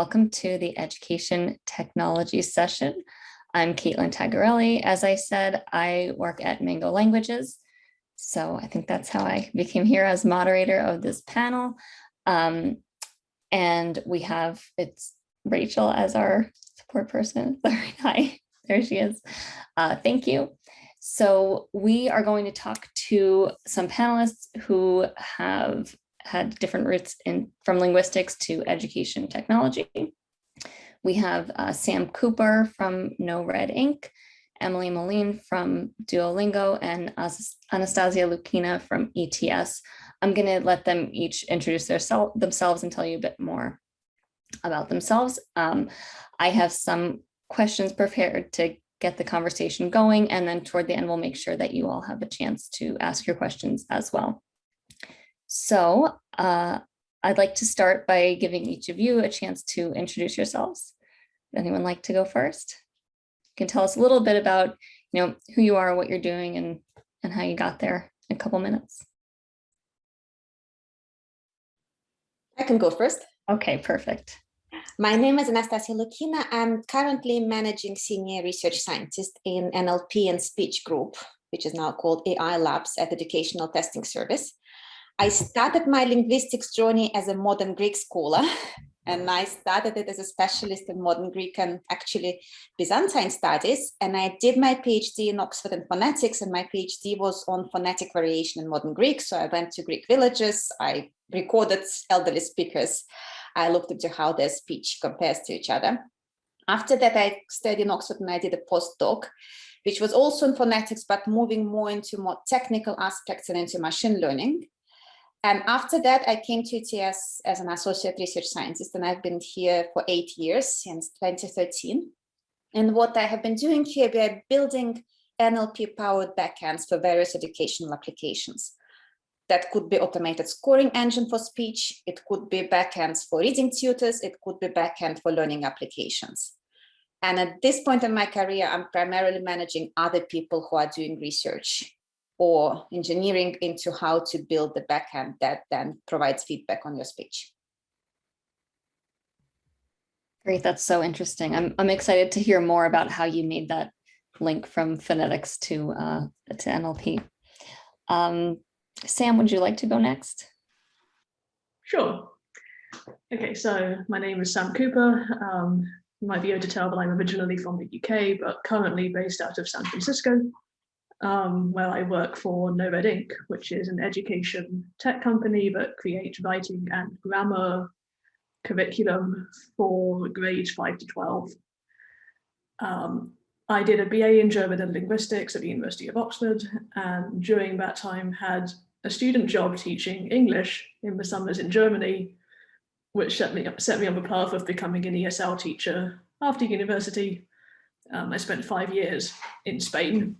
welcome to the Education Technology session. I'm Caitlin Tagarelli. As I said, I work at Mango Languages. So I think that's how I became here as moderator of this panel. Um, and we have, it's Rachel as our support person. Hi, there she is. Uh, thank you. So we are going to talk to some panelists who have had different roots in from linguistics to education technology. We have uh, Sam Cooper from NoRedInk, Emily Moline from Duolingo, and Anastassia Loukina from ETS. I'm going to let them each introduce their themselves and tell you a bit more about themselves. Um, I have some questions prepared to get the conversation going, and then toward the end, we'll make sure that you all have a chance to ask your questions as well. So uh, I'd like to start by giving each of you a chance to introduce yourselves. Would Anyone like to go first? You can tell us a little bit about you know, who you are, what you're doing, and, and how you got there in a couple minutes. I can go first. Okay, perfect. My name is Anastassia Loukina. I'm currently managing senior research scientist in NLP and speech group, which is now called AI Labs at Educational Testing Service. I started my linguistics journey as a modern Greek scholar, and I started it as a specialist in modern Greek and actually Byzantine studies. And I did my PhD in Oxford in phonetics, and my PhD was on phonetic variation in modern Greek. So I went to Greek villages, I recorded elderly speakers, I looked into how their speech compares to each other. After that, I studied in Oxford and I did a postdoc, which was also in phonetics, but moving more into more technical aspects and into machine learning. And after that, I came to ETS as an associate research scientist, and I've been here for eight years since 2013. And what I have been doing here, we are building NLP-powered backends for various educational applications. That could be automated scoring engine for speech, it could be backends for reading tutors, it could be backend for learning applications. And at this point in my career, I'm primarily managing other people who are doing research or engineering into how to build the backend that then provides feedback on your speech. Great, that's so interesting. I'm, I'm excited to hear more about how you made that link from phonetics to, uh, to NLP. Um, Sam, would you like to go next? Sure. Okay, so my name is Sam Cooper. Um, you might be able to tell that I'm originally from the UK, but currently based out of San Francisco um, where I work for NoRedInk, which is an education tech company that creates writing and grammar curriculum for grades 5 to 12. Um, I did a BA in German and linguistics at the University of Oxford, and during that time had a student job teaching English in the summers in Germany, which set me, up, set me on the path of becoming an ESL teacher after university. Um, I spent five years in Spain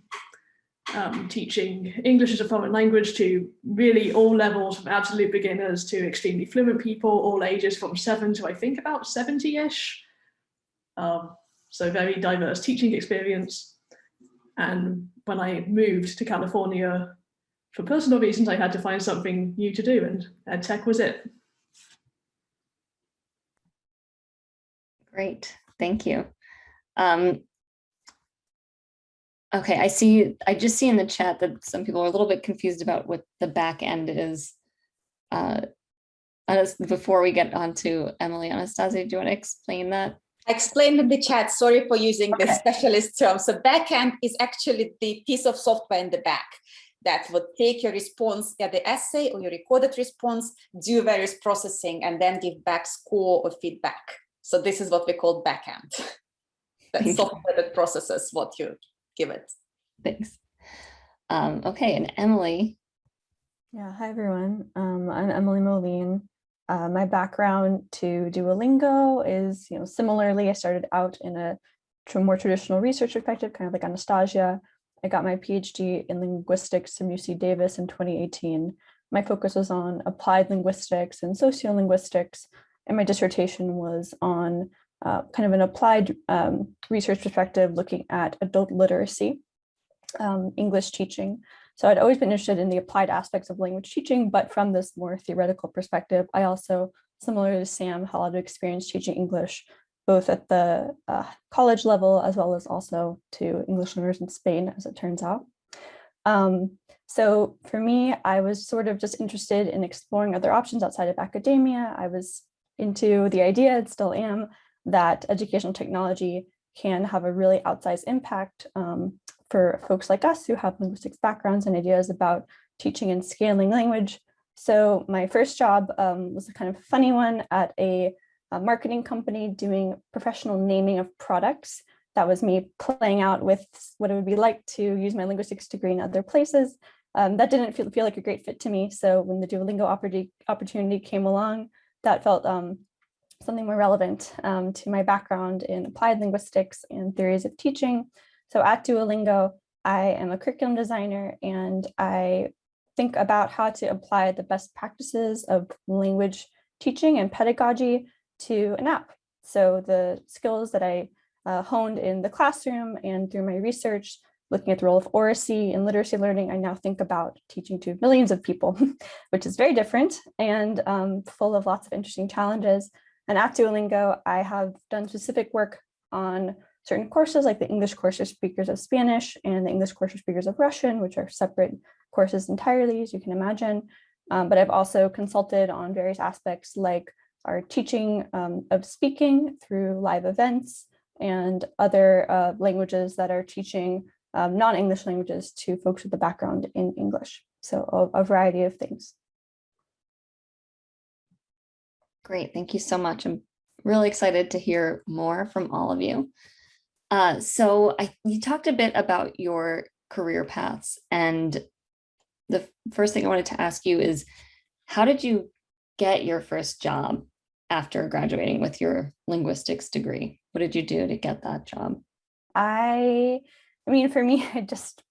um, teaching English as a foreign language to really all levels from absolute beginners to extremely fluent people, all ages from seven to I think about 70-ish. Um, so very diverse teaching experience. And when I moved to California, for personal reasons, I had to find something new to do and ed tech was it. Great, thank you. Um, Okay, I see, I just see in the chat that some people are a little bit confused about what the back end is. Uh, before we get on to Emily Anastassia, do you want to explain that? I explained in the chat, sorry for using okay. the specialist term. So backend is actually the piece of software in the back that would take your response at the essay or your recorded response, do various processing, and then give back score or feedback. So this is what we call back backend. That software that processes what you give it. Thanks. Um, okay, and Emily. Yeah, hi everyone. Um, I'm Emily Moline. Uh, my background to Duolingo is, you know, similarly, I started out in a more traditional research perspective, kind of like Anastassia. I got my PhD in linguistics from UC Davis in 2018. My focus was on applied linguistics and sociolinguistics, and my dissertation was on uh, kind of an applied um, research perspective looking at adult literacy, um, English teaching. So I'd always been interested in the applied aspects of language teaching, but from this more theoretical perspective, I also similar to Sam, had a lot of experience teaching English, both at the uh, college level as well as also to English learners in Spain, as it turns out. Um, so for me, I was sort of just interested in exploring other options outside of academia. I was into the idea, and still am, that educational technology can have a really outsized impact um, for folks like us who have linguistics backgrounds and ideas about teaching and scaling language. So my first job um, was a kind of funny one at a, a, marketing company doing professional naming of products. That was me playing out with what it would be like to use my linguistics degree in other places. Um, that didn't feel, feel like a great fit to me. So when the Duolingo opportunity came along, that felt um, something more relevant um, to my background in applied linguistics and theories of teaching. So at Duolingo, I am a curriculum designer and I think about how to apply the best practices of language teaching and pedagogy to an app. So the skills that I uh, honed in the classroom and through my research, looking at the role of oracy in literacy learning, I now think about teaching to millions of people, which is very different and um, full of lots of interesting challenges. And at Duolingo, I have done specific work on certain courses like the English course for speakers of Spanish and the English course for speakers of Russian, which are separate courses entirely, as you can imagine. Um, but I've also consulted on various aspects like our teaching um, of speaking through live events and other uh, languages that are teaching um, non-English languages to folks with a background in English. So a, a variety of things. Great, thank you so much. I'm really excited to hear more from all of you. Uh, so I, you talked a bit about your career paths and the first thing I wanted to ask you is, how did you get your first job after graduating with your linguistics degree? What did you do to get that job? I, I mean, for me, I just,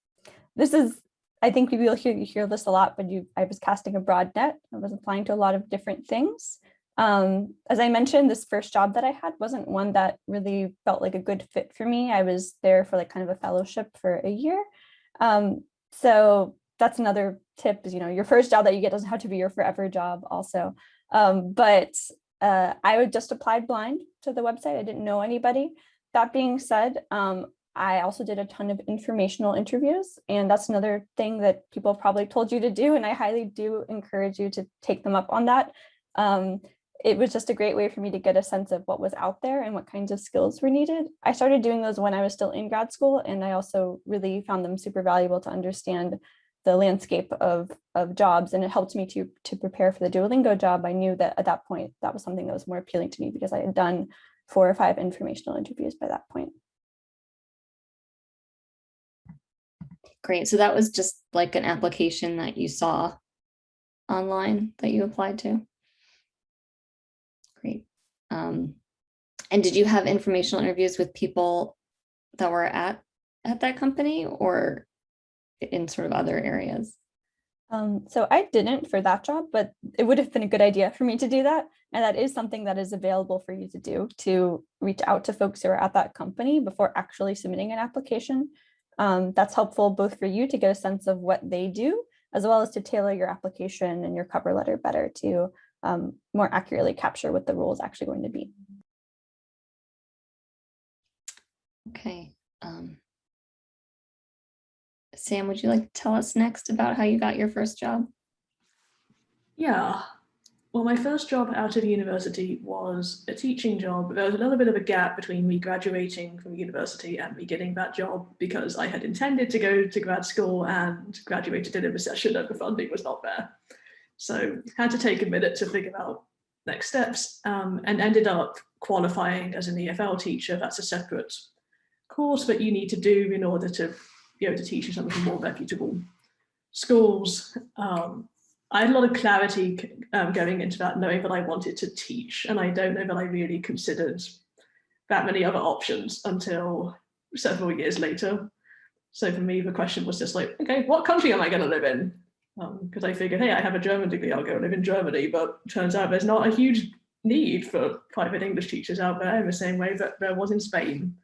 this is, I think people hear, you hear this a lot, but you, I was casting a broad net. I was applying to a lot of different things. Um, as I mentioned, this first job that I had wasn't one that really felt like a good fit for me. I was there for like kind of a fellowship for a year. Um, so that's another tip is, you know, your first job that you get doesn't have to be your forever job also. Um, but uh, I would just applied blind to the website. I didn't know anybody. That being said, um, I also did a ton of informational interviews and that's another thing that people probably told you to do. And I highly do encourage you to take them up on that. Um, it was just a great way for me to get a sense of what was out there and what kinds of skills were needed. I started doing those when I was still in grad school, and I also really found them super valuable to understand the landscape of, of jobs and it helped me to, to prepare for the Duolingo job. I knew that at that point, that was something that was more appealing to me because I had done four or five informational interviews by that point. Great. So that was just like an application that you saw online that you applied to? Um, and did you have informational interviews with people that were at at that company or in sort of other areas? Um, so I didn't for that job, but it would have been a good idea for me to do that. And that is something that is available for you to do to reach out to folks who are at that company before actually submitting an application. Um, that's helpful both for you to get a sense of what they do, as well as to tailor your application and your cover letter better to um, more accurately capture what the role is actually going to be. Okay. Um, Sam, would you like to tell us next about how you got your first job? Yeah, well, my first job out of university was a teaching job. But there was a little bit of a gap between me graduating from university and me getting that job because I had intended to go to grad school and graduated in a recession and the funding was not there. So had to take a minute to figure out next steps um, and ended up qualifying as an EFL teacher. That's a separate course that you need to do in order to be able to teach in some of the more reputable schools. Um, I had a lot of clarity um, going into that, knowing that I wanted to teach, and I don't know that I really considered that many other options until several years later. So for me, the question was just like, okay, what country am I going to live in? Because um, I figured, hey, I have a German degree, I'll go live in Germany, but turns out there's not a huge need for private English teachers out there in the same way that there was in Spain.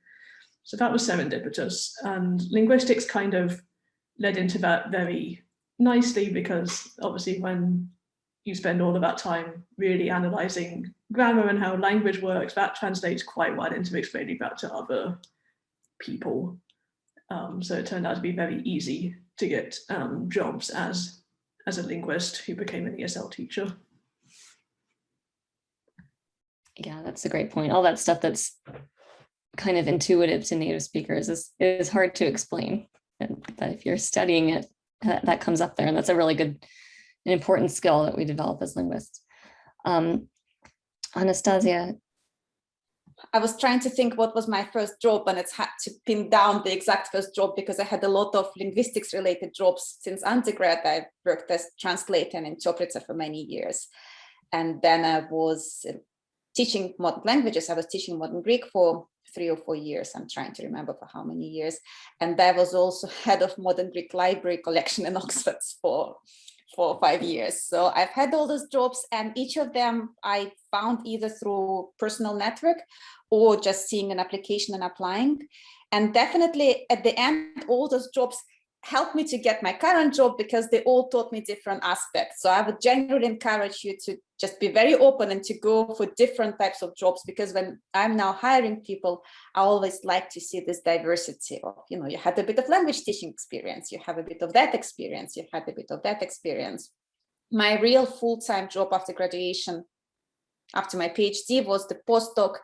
So that was serendipitous and linguistics kind of led into that very nicely because obviously when you spend all of that time really analyzing grammar and how language works, that translates quite well into explaining that to other people. Um, so it turned out to be very easy to get um, jobs as, as a linguist who became an ESL teacher. Yeah, that's a great point. All that stuff that's kind of intuitive to native speakers is, is hard to explain. That if you're studying it, that, that comes up there. And that's a really good, an important skill that we develop as linguists. Um, Anastassia, I was trying to think what was my first job and it's had to pin down the exact first job because I had a lot of linguistics related jobs since undergrad. I worked as translator and interpreter for many years. And then I was uh, teaching modern languages. I was teaching modern Greek for three or four years. I'm trying to remember for how many years. And I was also head of modern Greek library collection in Oxford for four or five years. So I've had all those jobs and each of them I found either through personal network or just seeing an application and applying. And definitely at the end, all those jobs helped me to get my current job because they all taught me different aspects. So I would generally encourage you to just be very open and to go for different types of jobs because when I'm now hiring people, I always like to see this diversity of, you know, you had a bit of language teaching experience, you have a bit of that experience, you had a bit of that experience. My real full-time job after graduation, after my PhD was the postdoc.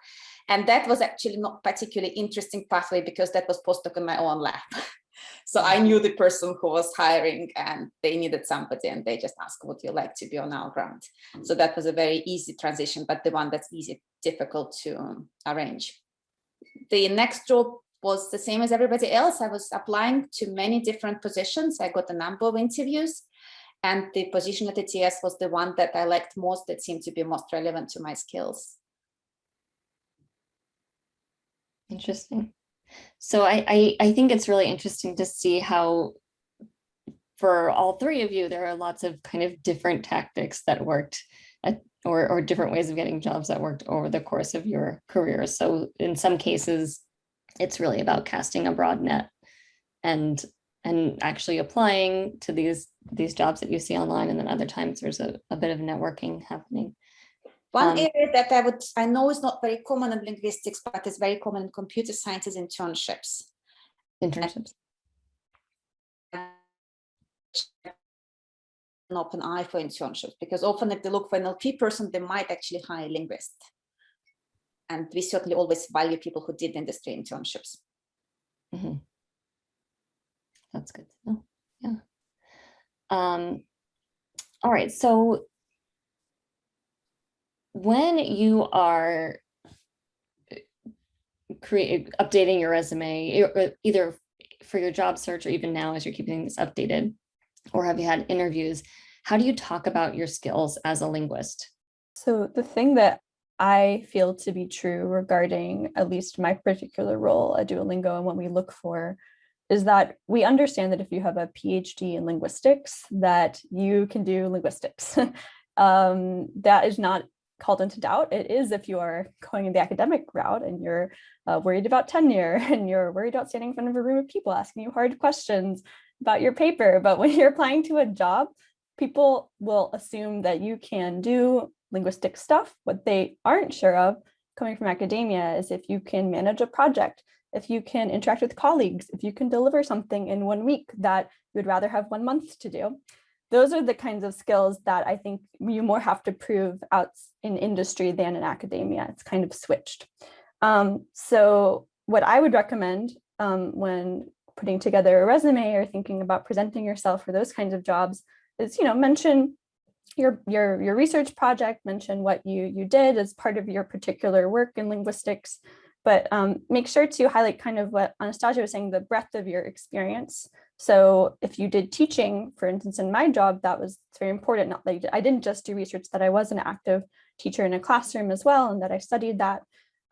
And that was actually not particularly interesting pathway because that was postdoc in my own lab. So I knew the person who was hiring and they needed somebody and they just asked, would you like to be on our ground? So that was a very easy transition, but the one that's easy, difficult to arrange. The next job was the same as everybody else. I was applying to many different positions. I got a number of interviews and the position at ETS was the one that I liked most that seemed to be most relevant to my skills. Interesting. So I, I, I think it's really interesting to see how for all three of you, there are lots of kind of different tactics that worked at, or, or different ways of getting jobs that worked over the course of your career. So in some cases, it's really about casting a broad net and and actually applying to these these jobs that you see online and then other times there's a, a bit of networking happening one Um, area that I would, I know is not very common in linguistics, but is very common in computer science is internships. internships An open eye for internships, because often if they look for an LP person, they might actually hire a linguist. And we certainly always value people who did industry internships. Mhm. That's good to know. Yeah. Um, all right, so when you are create updating your resume, uh, either for your job search or even now as you're keeping this updated, or have you had interviews, how do you talk about your skills as a linguist? So the thing that I feel to be true regarding at least my particular role at Duolingo and what we look for is that we understand that if you have a PhD in linguistics, that you can do linguistics. um, that is not called into doubt. It is if you are going in the academic route and you're uh, worried about tenure and you're worried about standing in front of a room of people asking you hard questions about your paper. But when you're applying to a job, people will assume that you can do linguistic stuff. What they aren't sure of coming from academia is if you can manage a project, if you can interact with colleagues, if you can deliver something in one week that you would rather have one month to do. Those are the kinds of skills that I think you more have to prove out in industry than in academia. It's kind of switched. Um, so what I would recommend um, when putting together a resume or thinking about presenting yourself for those kinds of jobs is, you know, mention your your your research project, mention what you you did as part of your particular work in linguistics, but um, make sure to highlight kind of what Anastassia was saying, the breadth of your experience. So if you did teaching, for instance, in my job, that was very important. Not that I didn't just do research, that I was an active teacher in a classroom as well, and that I studied that,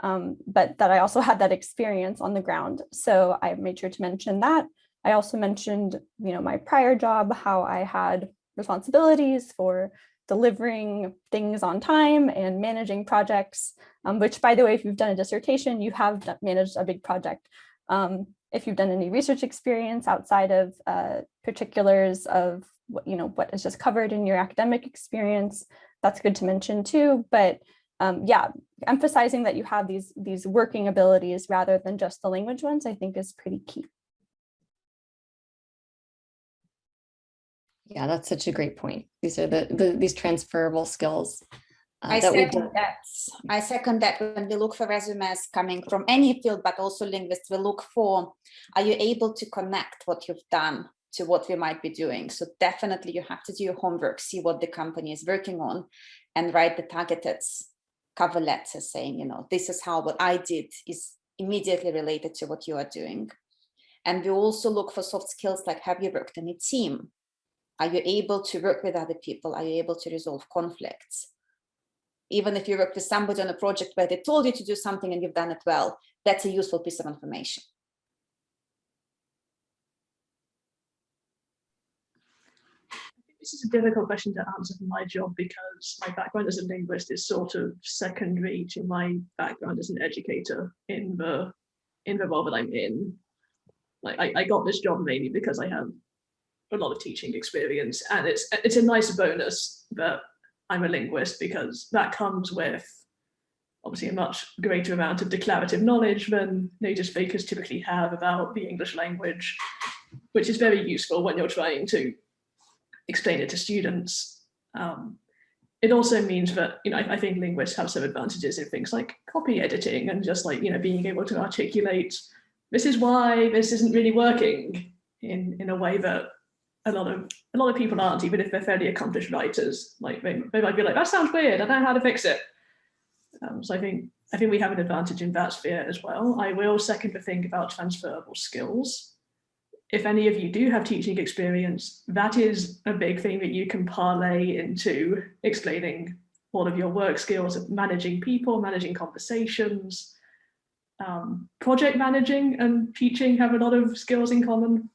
um, but that I also had that experience on the ground. So I made sure to mention that. I also mentioned, you know, my prior job, how I had responsibilities for delivering things on time and managing projects, um, which by the way, if you've done a dissertation, you have managed a big project. Um, if you've done any research experience outside of uh, particulars of what, you know, what is just covered in your academic experience, that's good to mention too. But um, yeah, emphasizing that you have these, these working abilities rather than just the language ones, I think is pretty key. Yeah, that's such a great point. These are the, the these transferable skills. uh, I that second that. I second that when we look for resumes coming from any field, but also linguists, we look for, are you able to connect what you've done to what we might be doing? So definitely you have to do your homework, see what the company is working on and write the targeted cover letter saying, you know, this is how what I did is immediately related to what you are doing. And we also look for soft skills like have you worked in a team? Are you able to work with other people? Are you able to resolve conflicts? even if you work with somebody on a project where they told you to do something and you've done it well, that's a useful piece of information. This is a difficult question to answer for my job because my background as a linguist is sort of secondary to my background as an educator in the in the role that I'm in. Like I, I got this job mainly because I have a lot of teaching experience and it's it's a nice bonus that I'm a linguist because that comes with obviously a much greater amount of declarative knowledge than native speakers typically have about the English language, which is very useful when you're trying to explain it to students. Um, it also means that, you know, I, I think linguists have some advantages in things like copy editing and just like, you know, being able to articulate, this is why this isn't really working in, in a way that a lot of a lot of people aren't, even if they're fairly accomplished writers. Like they, they might be like, that sounds weird, I don't know how to fix it. Um, so I think I think we have an advantage in that sphere as well. I will second the thing about transferable skills. If any of you do have teaching experience, that is a big thing that you can parlay into explaining all of your work skills managing people, managing conversations, um, project managing and teaching have a lot of skills in common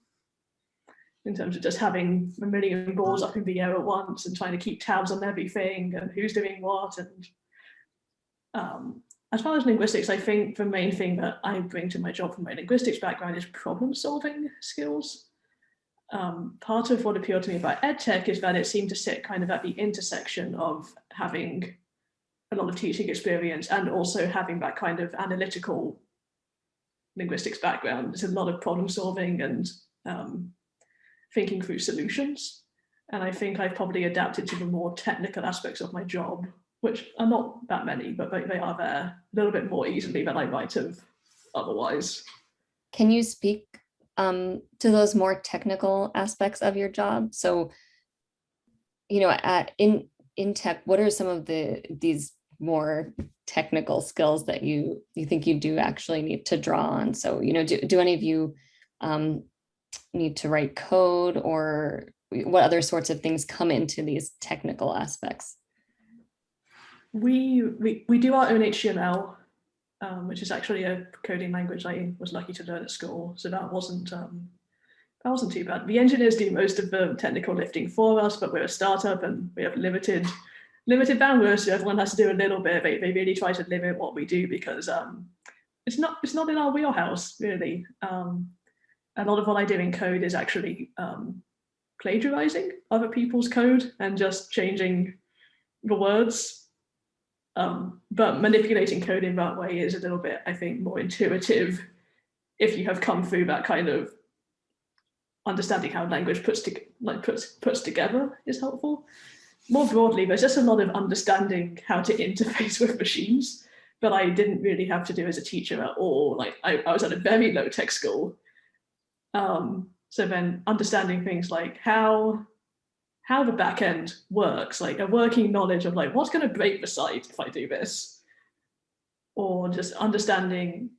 in terms of just having a million balls up in the air at once and trying to keep tabs on everything and who's doing what. And um, as far as linguistics, I think the main thing that I bring to my job from my linguistics background is problem solving skills. Um, part of what appealed to me about EdTech is that it seemed to sit kind of at the intersection of having a lot of teaching experience and also having that kind of analytical linguistics background. There's a lot of problem solving and um, thinking through solutions. And I think I've probably adapted to the more technical aspects of my job, which are not that many, but they, they are there a little bit more easily than I might have otherwise. Can you speak um, to those more technical aspects of your job? So, you know, at in in tech, what are some of the these more technical skills that you you think you do actually need to draw on? So, you know, do, do any of you um, need to write code or what other sorts of things come into these technical aspects? We, we, we do our own HTML, um, which is actually a coding language I was lucky to learn at school. So that wasn't, um, that wasn't too bad. The engineers do most of the technical lifting for us, but we're a startup and we have limited limited bandwidth, so everyone has to do a little bit. They, they really try to limit what we do because um, it's not it's not in our wheelhouse really. Um, a lot of what I do in code is actually um, plagiarizing other people's code and just changing the words. Um, but manipulating code in that way is a little bit, I think, more intuitive if you have come through that kind of understanding how language puts to, like puts puts together is helpful. More broadly, there's just a lot of understanding how to interface with machines that I didn't really have to do as a teacher at all. Like I, I was at a very low tech school um, so then understanding things like how how the back end works, like a working knowledge of like what's going to break the site if I do this, or just understanding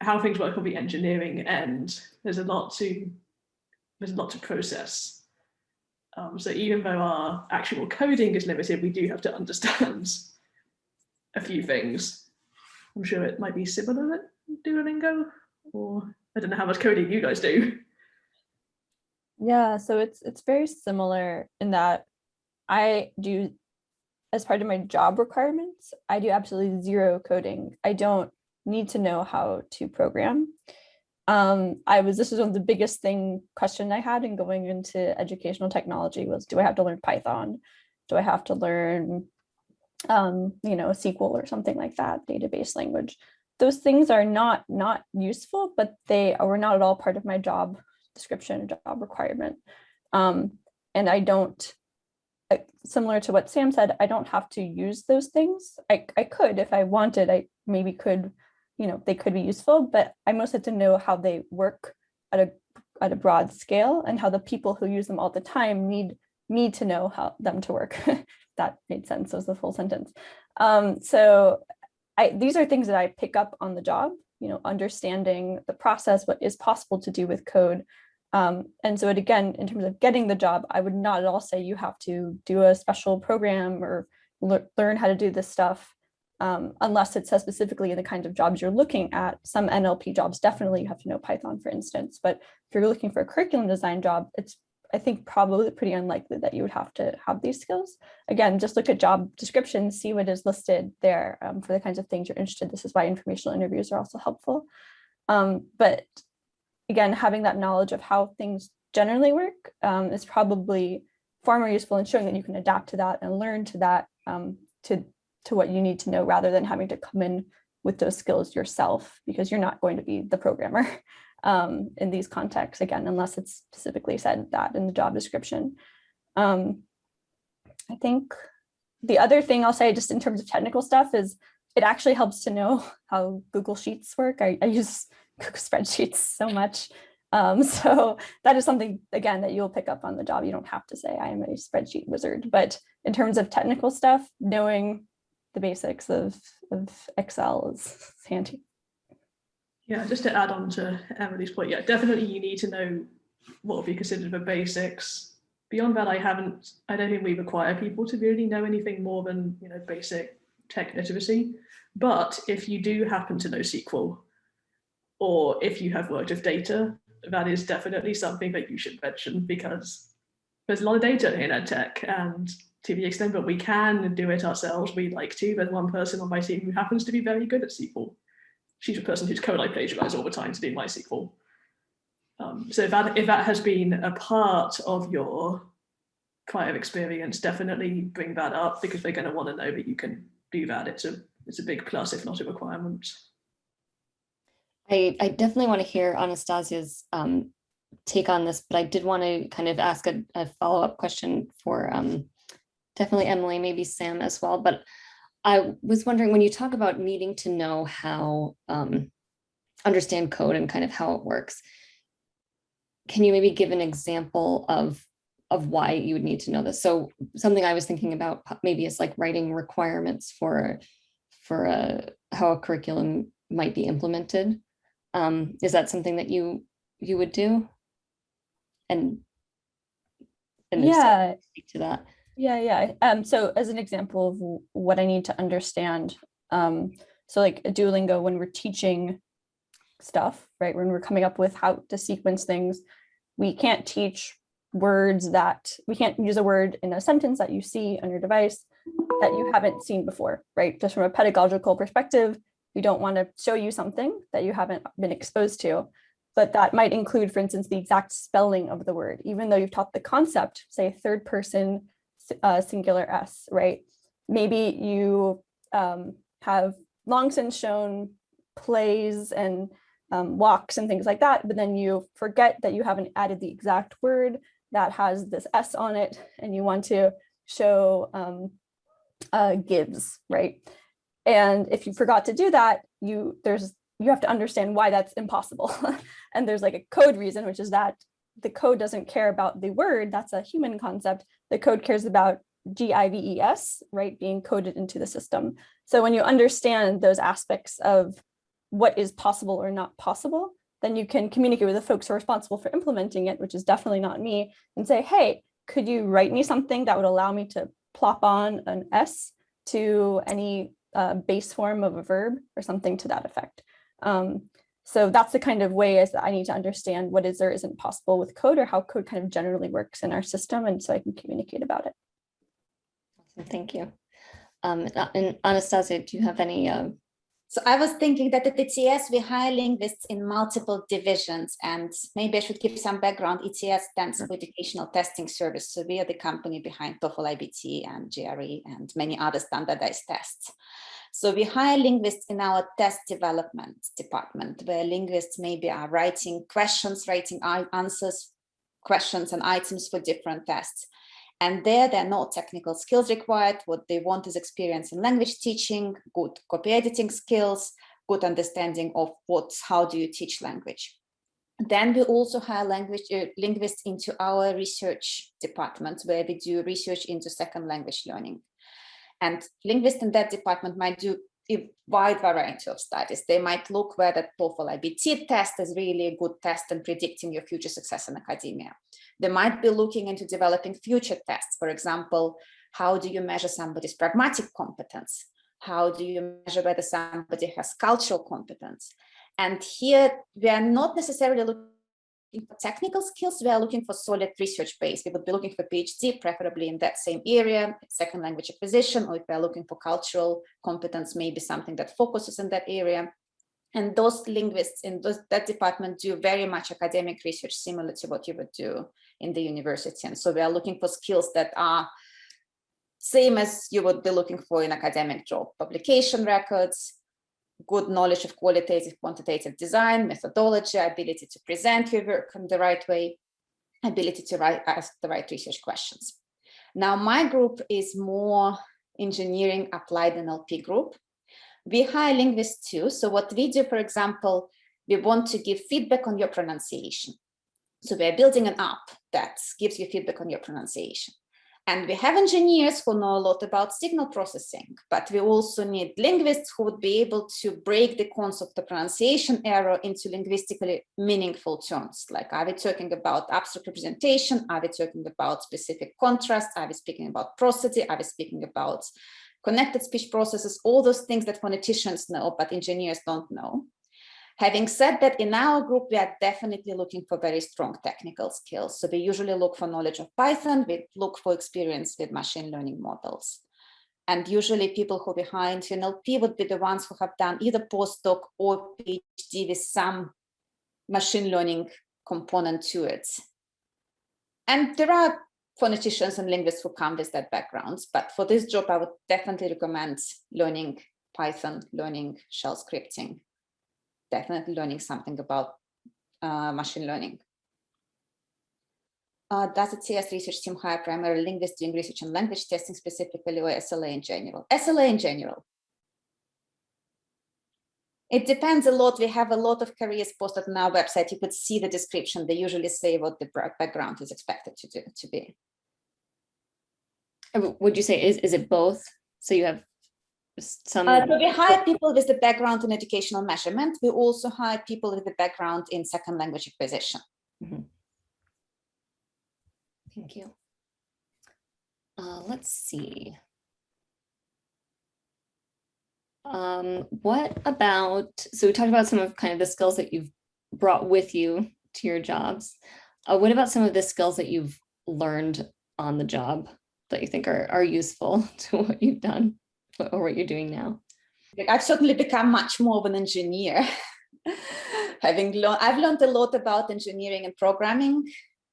how things work on the engineering end. There's a lot to there's a lot to process. Um, so even though our actual coding is limited, we do have to understand a few things. I'm sure it might be similar at Duolingo, or I don't know how much coding you guys do. Yeah, so it's it's very similar in that I do as part of my job requirements, I do absolutely zero coding. I don't need to know how to program. um, I was, this was one of the biggest thing question I had in going into educational technology was, do I have to learn Python? Do I have to learn, um, you know, SQL or something like that, database language? Those things are not, not useful, but they were not at all part of my job description, job requirement. Um, and I don't, similar to what Sam said, I don't have to use those things. I, I could, if I wanted, I maybe could you know, they could be useful, but I most have to know how they work at a at a broad scale and how the people who use them all the time need need to know how them to work. that made sense was the full sentence. Um, so I, these are things that I pick up on the job, you know, understanding the process, what is possible to do with code. Um, and so it, again, in terms of getting the job, I would not at all say you have to do a special program or le learn how to do this stuff um, unless it says specifically in the kinds of jobs you're looking at. Some NLP jobs definitely you have to know Python, for instance, but if you're looking for a curriculum design job, it's I think probably pretty unlikely that you would have to have these skills. Again, just look at job descriptions, see what is listed there um, for the kinds of things you're interested. This is why informational interviews are also helpful. Um, but again, having that knowledge of how things generally work um, is probably far more useful in showing that you can adapt to that and learn to that um, to to what you need to know rather than having to come in with those skills yourself because you're not going to be the programmer um, in these contexts again, unless it's specifically said that in the job description. Um, I think the other thing I'll say just in terms of technical stuff is it actually helps to know how Google Sheets work. I, I use Google spreadsheets so much. Um, so that is something, again, that you'll pick up on the job. You don't have to say I am a spreadsheet wizard, but in terms of technical stuff, knowing the basics of, of Excel is handy. Yeah, just to add on to Emily's point, yeah, definitely you need to know what would be considered the basics. Beyond that, I haven't, I don't think we require people to really know anything more than, you know, basic tech literacy. But if you do happen to know SQL, or if you have worked with data, that is definitely something that you should mention because there's a lot of data in ed tech and to the extent that we can do it ourselves, we like to. There's one person on my team who happens to be very good at SQL. She's a person whose code I plagiarize all the time to do MySQL. Um, so if that, if that has been a part of your prior experience, definitely bring that up because they're going to want to know that you can do that. It's a, it's a big plus, if not a requirement. I, I definitely want to hear Anastassia's um, take on this, but I did want to kind of ask a, a follow-up question for um, definitely Emily, maybe Sam as well. But I was wondering when you talk about needing to know how um, understand code and kind of how it works, can you maybe give an example of of why you would need to know this? So something I was thinking about maybe is like writing requirements for for a, how a curriculum might be implemented. Um, is that something that you you would do? And, and yeah, speak to that. Yeah, yeah. Um, so as an example of what I need to understand, um, so like Duolingo, when we're teaching stuff, right, when we're coming up with how to sequence things, we can't teach words that, we can't use a word in a sentence that you see on your device that you haven't seen before, right? Just from a pedagogical perspective, we don't want to show you something that you haven't been exposed to, but that might include, for instance, the exact spelling of the word, even though you've taught the concept, say third person uh, singular S, right? Maybe you um, have long since shown plays and um, walks and things like that, but then you forget that you haven't added the exact word that has this S on it and you want to show um, uh, gives, right? And if you forgot to do that, you there's you have to understand why that's impossible. and there's like a code reason, which is that the code doesn't care about the word, that's a human concept. The code cares about G-I-V-E-S, right, being coded into the system. So when you understand those aspects of what is possible or not possible, then you can communicate with the folks who are responsible for implementing it, which is definitely not me, and say, hey, could you write me something that would allow me to plop on an S to any uh, base form of a verb or something to that effect. Um, so that's the kind of way is that I need to understand what is or isn't possible with code or how code kind of generally works in our system. And so I can communicate about it. Thank you. Um, and Anastassia, do you have any uh, So I was thinking that at ETS, we hire linguists in multiple divisions and maybe I should give some background. ETS stands for Educational Testing Service. So we are the company behind TOEFL IBT and GRE and many other standardized tests. So we hire linguists in our test development department where linguists maybe are writing questions, writing answers, questions and items for different tests. And there, there are no technical skills required. What they want is experience in language teaching, good copy editing skills, good understanding of what, how do you teach language. Then we also hire language uh, linguists into our research department where we do research into second language learning. And linguists in that department might do a wide variety of studies. They might look where the TOEFL IBT test is really a good test in predicting your future success in academia. They might be looking into developing future tests. For example, how do you measure somebody's pragmatic competence? How do you measure whether somebody has cultural competence? And here we are not necessarily looking for technical skills, we are looking for solid research base. We would be looking for PhD, preferably in that same area, second language acquisition, or if we are looking for cultural competence, maybe something that focuses in that area. And those linguists in those, that department do very much academic research similar to what you would do in the university. And so we are looking for skills that are same as you would be looking for in academic job, publication records, good knowledge of qualitative, quantitative design, methodology, ability to present your work in the right way, ability to write, ask the right research questions. Now, my group is more engineering applied NLP group. We hire linguists too. So what we do, for example, we want to give feedback on your pronunciation. So we're building an app that gives you feedback on your pronunciation. And we have engineers who know a lot about signal processing, but we also need linguists who would be able to break the concept of pronunciation error into linguistically meaningful terms. Like, are we talking about abstract representation? Are we talking about specific contrast? Are we speaking about prosody? Are we speaking about connected speech processes? All those things that phoneticians know, but engineers don't know. Having said that, in our group, we are definitely looking for very strong technical skills. So we usually look for knowledge of Python, we look for experience with machine learning models. And usually people who behind NLP would be the ones who have done either postdoc or PhD with some machine learning component to it. And there are phoneticians and linguists who come with that backgrounds, but for this job, I would definitely recommend learning Python, learning shell scripting, definitely learning something about uh, machine learning. Uh, does the ETS research team hire primary linguists doing research on language testing specifically or SLA in general? SLA in general. It depends a lot. We have a lot of careers posted on our website. You could see the description. They usually say what the background is expected to do to be. Would you say is is it both? So you have some uh, so we hire people with the background in educational measurement. We also hire people with the background in second language acquisition. Mm -hmm. Thank you. Uh, let's see. Um, what about, so we talked about some of kind of the skills that you've brought with you to your jobs. Uh, what about some of the skills that you've learned on the job that you think are, are useful to what you've done? Or what you're doing now? I've certainly become much more of an engineer. Having learned, I've learned a lot about engineering and programming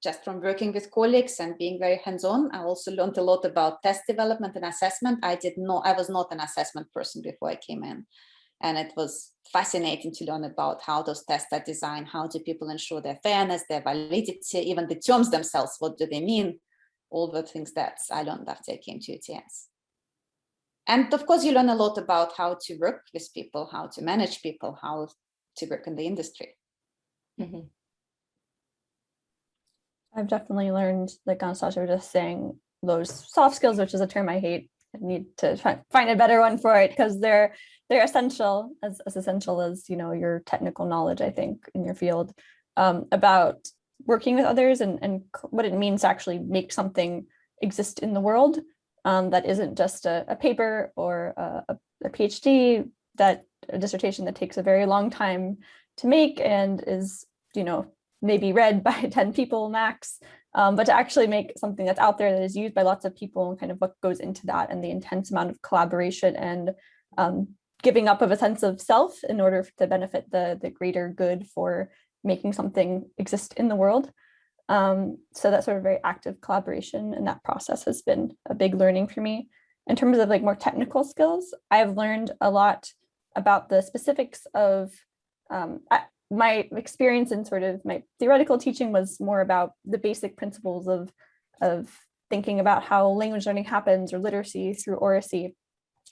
just from working with colleagues and being very hands-on. I also learned a lot about test development and assessment. I did not, I was not an assessment person before I came in. And it was fascinating to learn about how those tests are designed, how do people ensure their fairness, their validity, even the terms themselves, what do they mean? All the things that I learned after I came to ETS. And of course, you learn a lot about how to work with people, how to manage people, how to work in the industry. Mm -hmm. I've definitely learned, like Anastassia was just saying, those soft skills, which is a term I hate. I need to find a better one for it because they're they're essential, as, as essential as you know your technical knowledge, I think, in your field um, about working with others and, and what it means to actually make something exist in the world um, that isn't just a, a paper or a, a, PhD, that a dissertation that takes a very long time to make and is, you know, maybe read by 10 people max, um, but to actually make something that's out there that is used by lots of people and kind of what goes into that and the intense amount of collaboration and um, giving up of a sense of self in order to benefit the, the greater good for making something exist in the world. Um, so that sort of very active collaboration and that process has been a big learning for me. In terms of like more technical skills, I've learned a lot about the specifics of um, I, my experience in sort of my theoretical teaching was more about the basic principles of, of thinking about how language learning happens or literacy through oracy.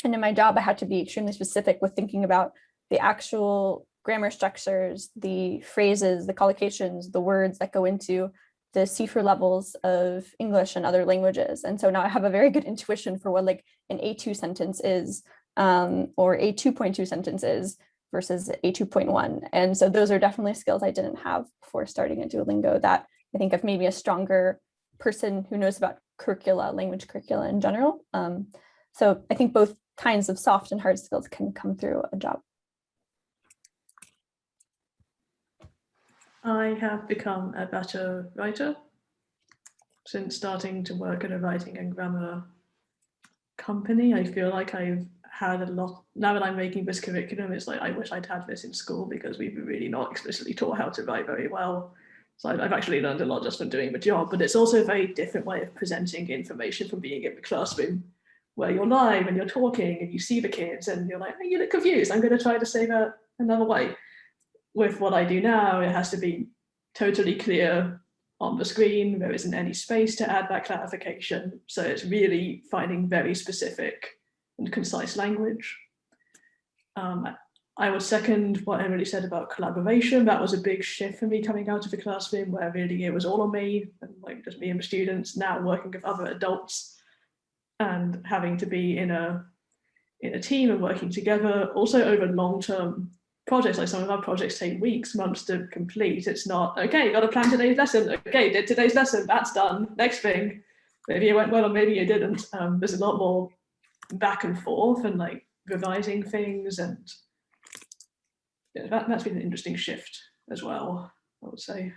And in my job, I had to be extremely specific with thinking about the actual grammar structures, the phrases, the collocations, the words that go into the CEFR levels of English and other languages. And so now I have a very good intuition for what like an A2 sentence is um, or a 2.2 sentence is versus a 2.1. And so those are definitely skills I didn't have before starting at Duolingo that I think of maybe a stronger person who knows about curricula, language curricula in general. Um, so I think both kinds of soft and hard skills can come through a job. I have become a better writer since starting to work at a writing and grammar company. I feel like I've had a lot, now that I'm making this curriculum, it's like, I wish I'd had this in school because we've really not explicitly taught how to write very well. So I've actually learned a lot just from doing the job, but it's also a very different way of presenting information from being in the classroom where you're live and you're talking and you see the kids and you're like, oh, you look confused. I'm going to try to say that another way with what I do now, it has to be totally clear on the screen. There isn't any space to add that clarification. So it's really finding very specific and concise language. Um, I would second what Emily said about collaboration. That was a big shift for me coming out of the classroom where really it was all on me and like just me and the students now working with other adults and having to be in a in a team and working together also over long-term projects, like some of our projects take weeks, months to complete. It's not, okay, got to plan today's lesson. Okay, did today's lesson, that's done. Next thing, maybe it went well or maybe it didn't. Um, there's a lot more back and forth and like revising things and yeah, that, that's been an interesting shift as well, I would say.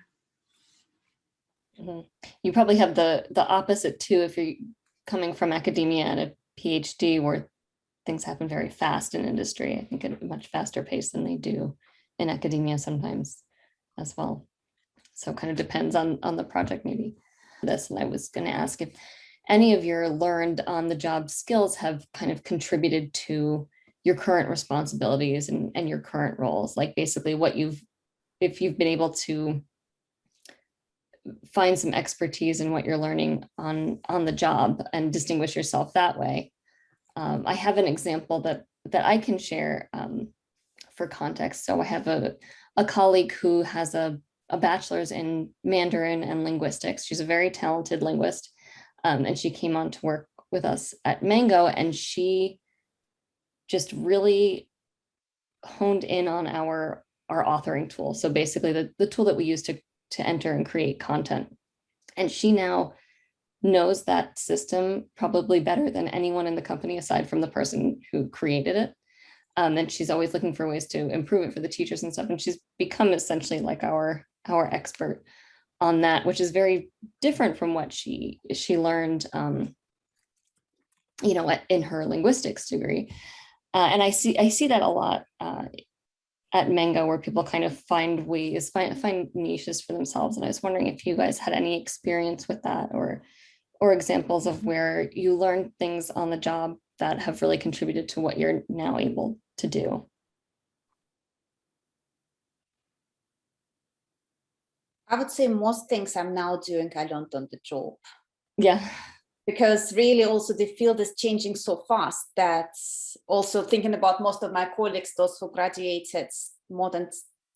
Mm -hmm. You probably have the the opposite too if you're coming from academia and a PhD where things happen very fast in industry, I think at a much faster pace than they do in academia sometimes as well. So kind of depends on, on the project maybe. This, and I was going to ask if any of your learned on the job skills have kind of contributed to your current responsibilities and, and your current roles, like basically what you've, if you've been able to find some expertise in what you're learning on, on the job and distinguish yourself that way, um, I have an example that that I can share um, for context. So I have a, a colleague who has a, a bachelor's in Mandarin and linguistics. She's a very talented linguist. Um, and she came on to work with us at Mango and she just really honed in on our our authoring tool. So basically the, the tool that we use to, to enter and create content. And she now knows that system probably better than anyone in the company aside from the person who created it. Um, and she's always looking for ways to improve it for the teachers and stuff. And she's become essentially like our our expert on that, which is very different from what she she learned, um, you know, in her linguistics degree. Uh, and I see I see that a lot uh, at Mango where people kind of find ways, find, find niches for themselves. And I was wondering if you guys had any experience with that or or examples of where you learned things on the job that have really contributed to what you're now able to do? I would say most things I'm now doing, I learned on the job. Yeah. Because really also the field is changing so fast that also thinking about most of my colleagues, those who graduated more than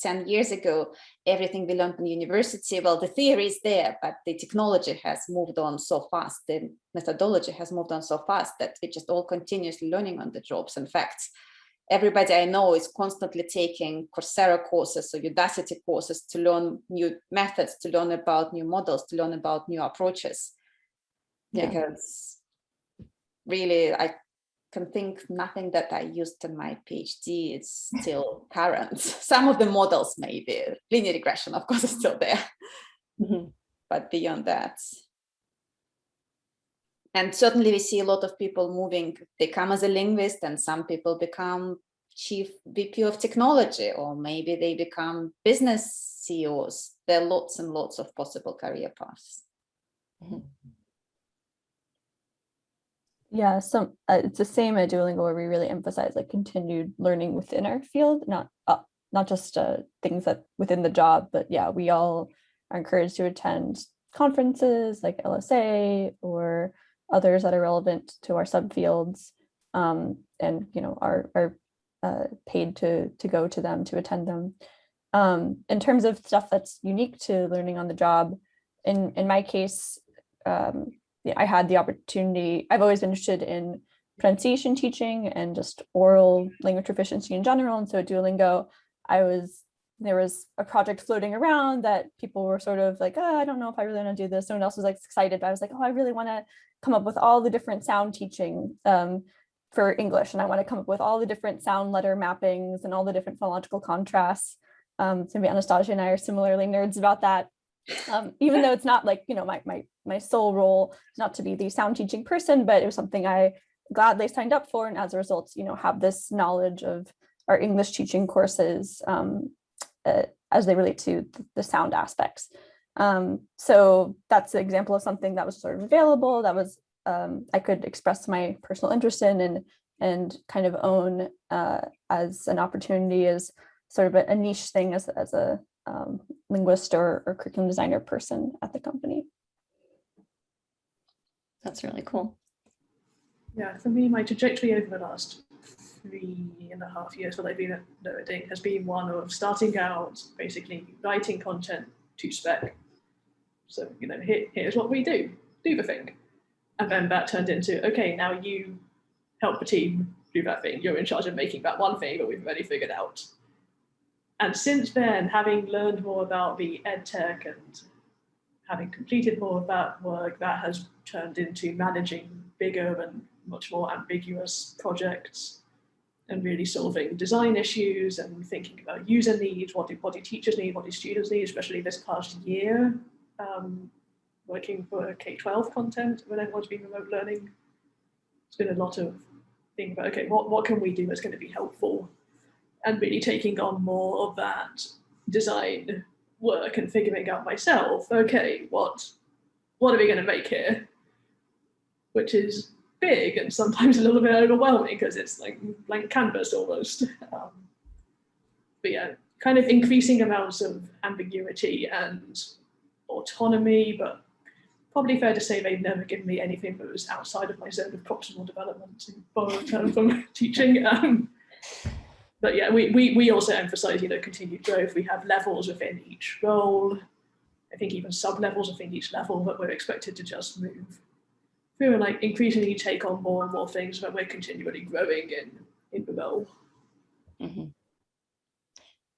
10 years ago, everything we learned in university, well, the theory is there, but the technology has moved on so fast, the methodology has moved on so fast that we're just all continuously learning on the jobs. In fact, everybody I know is constantly taking Coursera courses or Udacity courses to learn new methods, to learn about new models, to learn about new approaches. Yeah. Because really, I can think nothing that I used in my PhD is still current. Some of the models maybe, linear regression of course is still there, mm -hmm. but beyond that. And certainly we see a lot of people moving, they come as a linguist and some people become chief VP of technology, or maybe they become business CEOs. There are lots and lots of possible career paths. Yeah, some uh, it's the same at Duolingo where we really emphasize like continued learning within our field, not uh, not just uh, things that within the job, but yeah, we all are encouraged to attend conferences like LSA or others that are relevant to our subfields, um, and you know are are uh, paid to to go to them to attend them. Um, in terms of stuff that's unique to learning on the job, in in my case. Um, I had the opportunity, I've always been interested in pronunciation teaching and just oral language proficiency in general. And so at Duolingo, I was, there was a project floating around that people were sort of like, oh, I don't know if I really want to do this. Someone else was like excited, but I was like, oh, I really want to come up with all the different sound teaching um, for English. And I want to come up with all the different sound letter mappings and all the different phonological contrasts. Um, so maybe Anastassia and I are similarly nerds about that. Um, even though it's not like, you know, my, my, my sole role is not to be the sound teaching person, but it was something I gladly signed up for. And as a result, you know, have this knowledge of our English teaching courses um, uh, as they relate to the sound aspects. Um, so that's an example of something that was sort of available that was um, I could express my personal interest in and and kind of own uh, as an opportunity as sort of a, a niche thing as, as a um, linguist or, or curriculum designer person at the company. That's really cool. Yeah, for me, my trajectory over the last three and a half years that I've been at NoRedInk has been one of starting out basically writing content to spec. So, you know, here, here's what we do, do the thing. And then that turned into, okay, now you help the team do that thing. You're in charge of making that one thing that we've already figured out. And since then, having learned more about the ed tech and having completed more of that work, that has turned into managing bigger and much more ambiguous projects and really solving design issues and thinking about user needs, what do, what do teachers need, what do students need, especially this past year, um, working for K-12 content when everyone's been remote learning. It's been a lot of thinking about, okay, what, what can we do that's going to be helpful and really taking on more of that design work and figuring out myself, okay, what, what are we going to make here? Which is big and sometimes a little bit overwhelming because it's like blank canvas almost. Um, but yeah, kind of increasing amounts of ambiguity and autonomy, but probably fair to say they've never given me anything that was outside of my zone of proximal development, to borrow a term from teaching. Um, but yeah, we, we, we also emphasize, you know, continued growth. We have levels within each role. I think even sub-levels within each level that we're expected to just move through and like increasingly take on more and more things that we're continually growing in, in the role. Mm -hmm.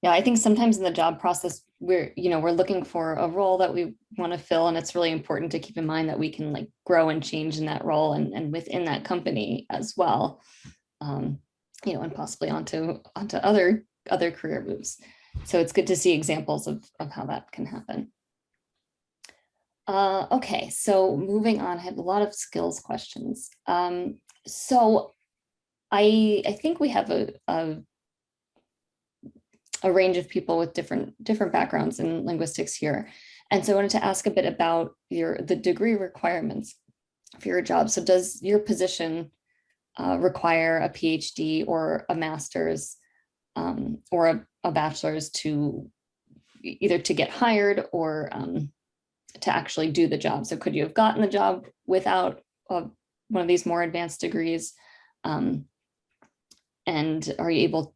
Yeah, I think sometimes in the job process, we're, you know, we're looking for a role that we want to fill and it's really important to keep in mind that we can like grow and change in that role and, and within that company as well. Um, you know, and possibly onto onto other other career moves. So it's good to see examples of, of how that can happen. Uh, okay, so moving on, I have a lot of skills questions. Um, so I, I think we have a, a, a range of people with different different backgrounds in linguistics here. And so I wanted to ask a bit about your the degree requirements for your job. So does your position uh, require a PhD or a master's um, or a, a, bachelor's to either to get hired or um, to actually do the job. So could you have gotten the job without a, one of these more advanced degrees? Um, and are you able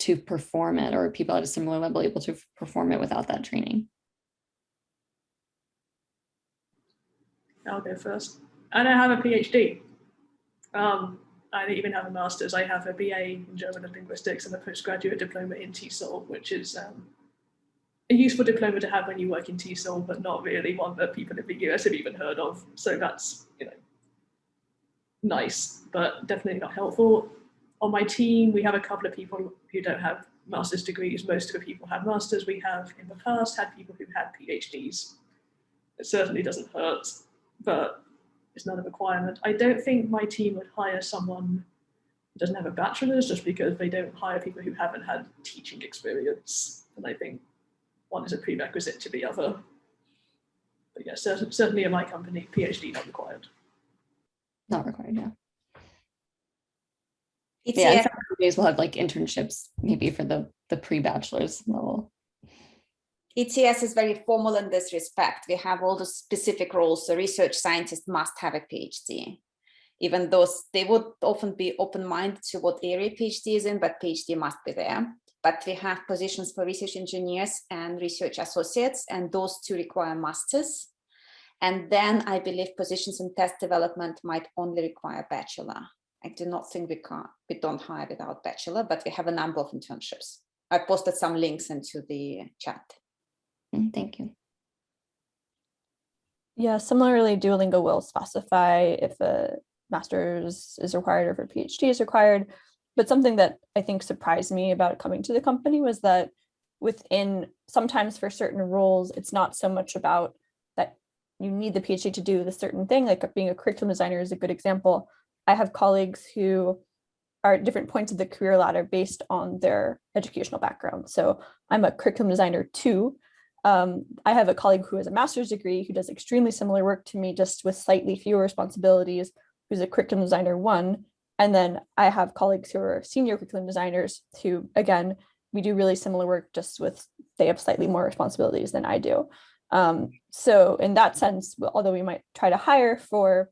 to perform it or people at a similar level able to perform it without that training? I'll go first. I don't have a PhD. Um, I don't even have a master's. I have a BA in German and linguistics and a postgraduate diploma in TESOL, which is um, a useful diploma to have when you work in TESOL, but not really one that people in the US have even heard of. So that's, you know, nice, but definitely not helpful. On my team, we have a couple of people who don't have master's degrees. Most of the people have masters. We have in the past had people who had PhDs. It certainly doesn't hurt, but it's not a requirement. I don't think my team would hire someone doesn't have a bachelor's just because they don't hire people who haven't had teaching experience. And I think one is a prerequisite to the other. But yeah, certainly in my company, PhD not required. Not required, yeah. It's Yeah, and yeah, some companies will have like internships maybe for the, the pre-bachelor's level. ETS is very formal in this respect. We have all the specific roles. The research scientist must have a PhD. Even though they would often be open-minded to what area PhD is in, but PhD must be there. But we have positions for research engineers and research associates, and those two require masters. And then I believe positions in test development might only require bachelor. I do not think we can't, we don't hire without bachelor, but we have a number of internships. I posted some links into the chat. Mm, Thank you. Yeah, similarly, Duolingo will specify if a master's is required or if a PhD is required. But something that I think surprised me about coming to the company was that within sometimes for certain roles, it's not so much about that you need the PhD to do the certain thing, like being a curriculum designer is a good example. I have colleagues who are at different points of the career ladder based on their educational background. So I'm a curriculum designer too, um, I have a colleague who has a master's degree who does extremely similar work to me, just with slightly fewer responsibilities, who's a curriculum designer one. And then I have colleagues who are senior curriculum designers who, again, we do really similar work, just with they have slightly more responsibilities than I do. Um, so in that sense, although we might try to hire for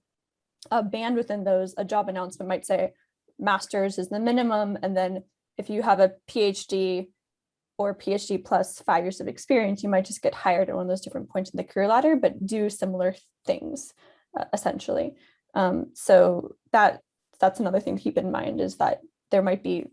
a band within those, a job announcement might say master's is the minimum. And then if you have a PhD, or PhD plus five years of experience, you might just get hired at one of those different points in the career ladder, but do similar things uh, essentially. Um, so that that's another thing to keep in mind is that there might be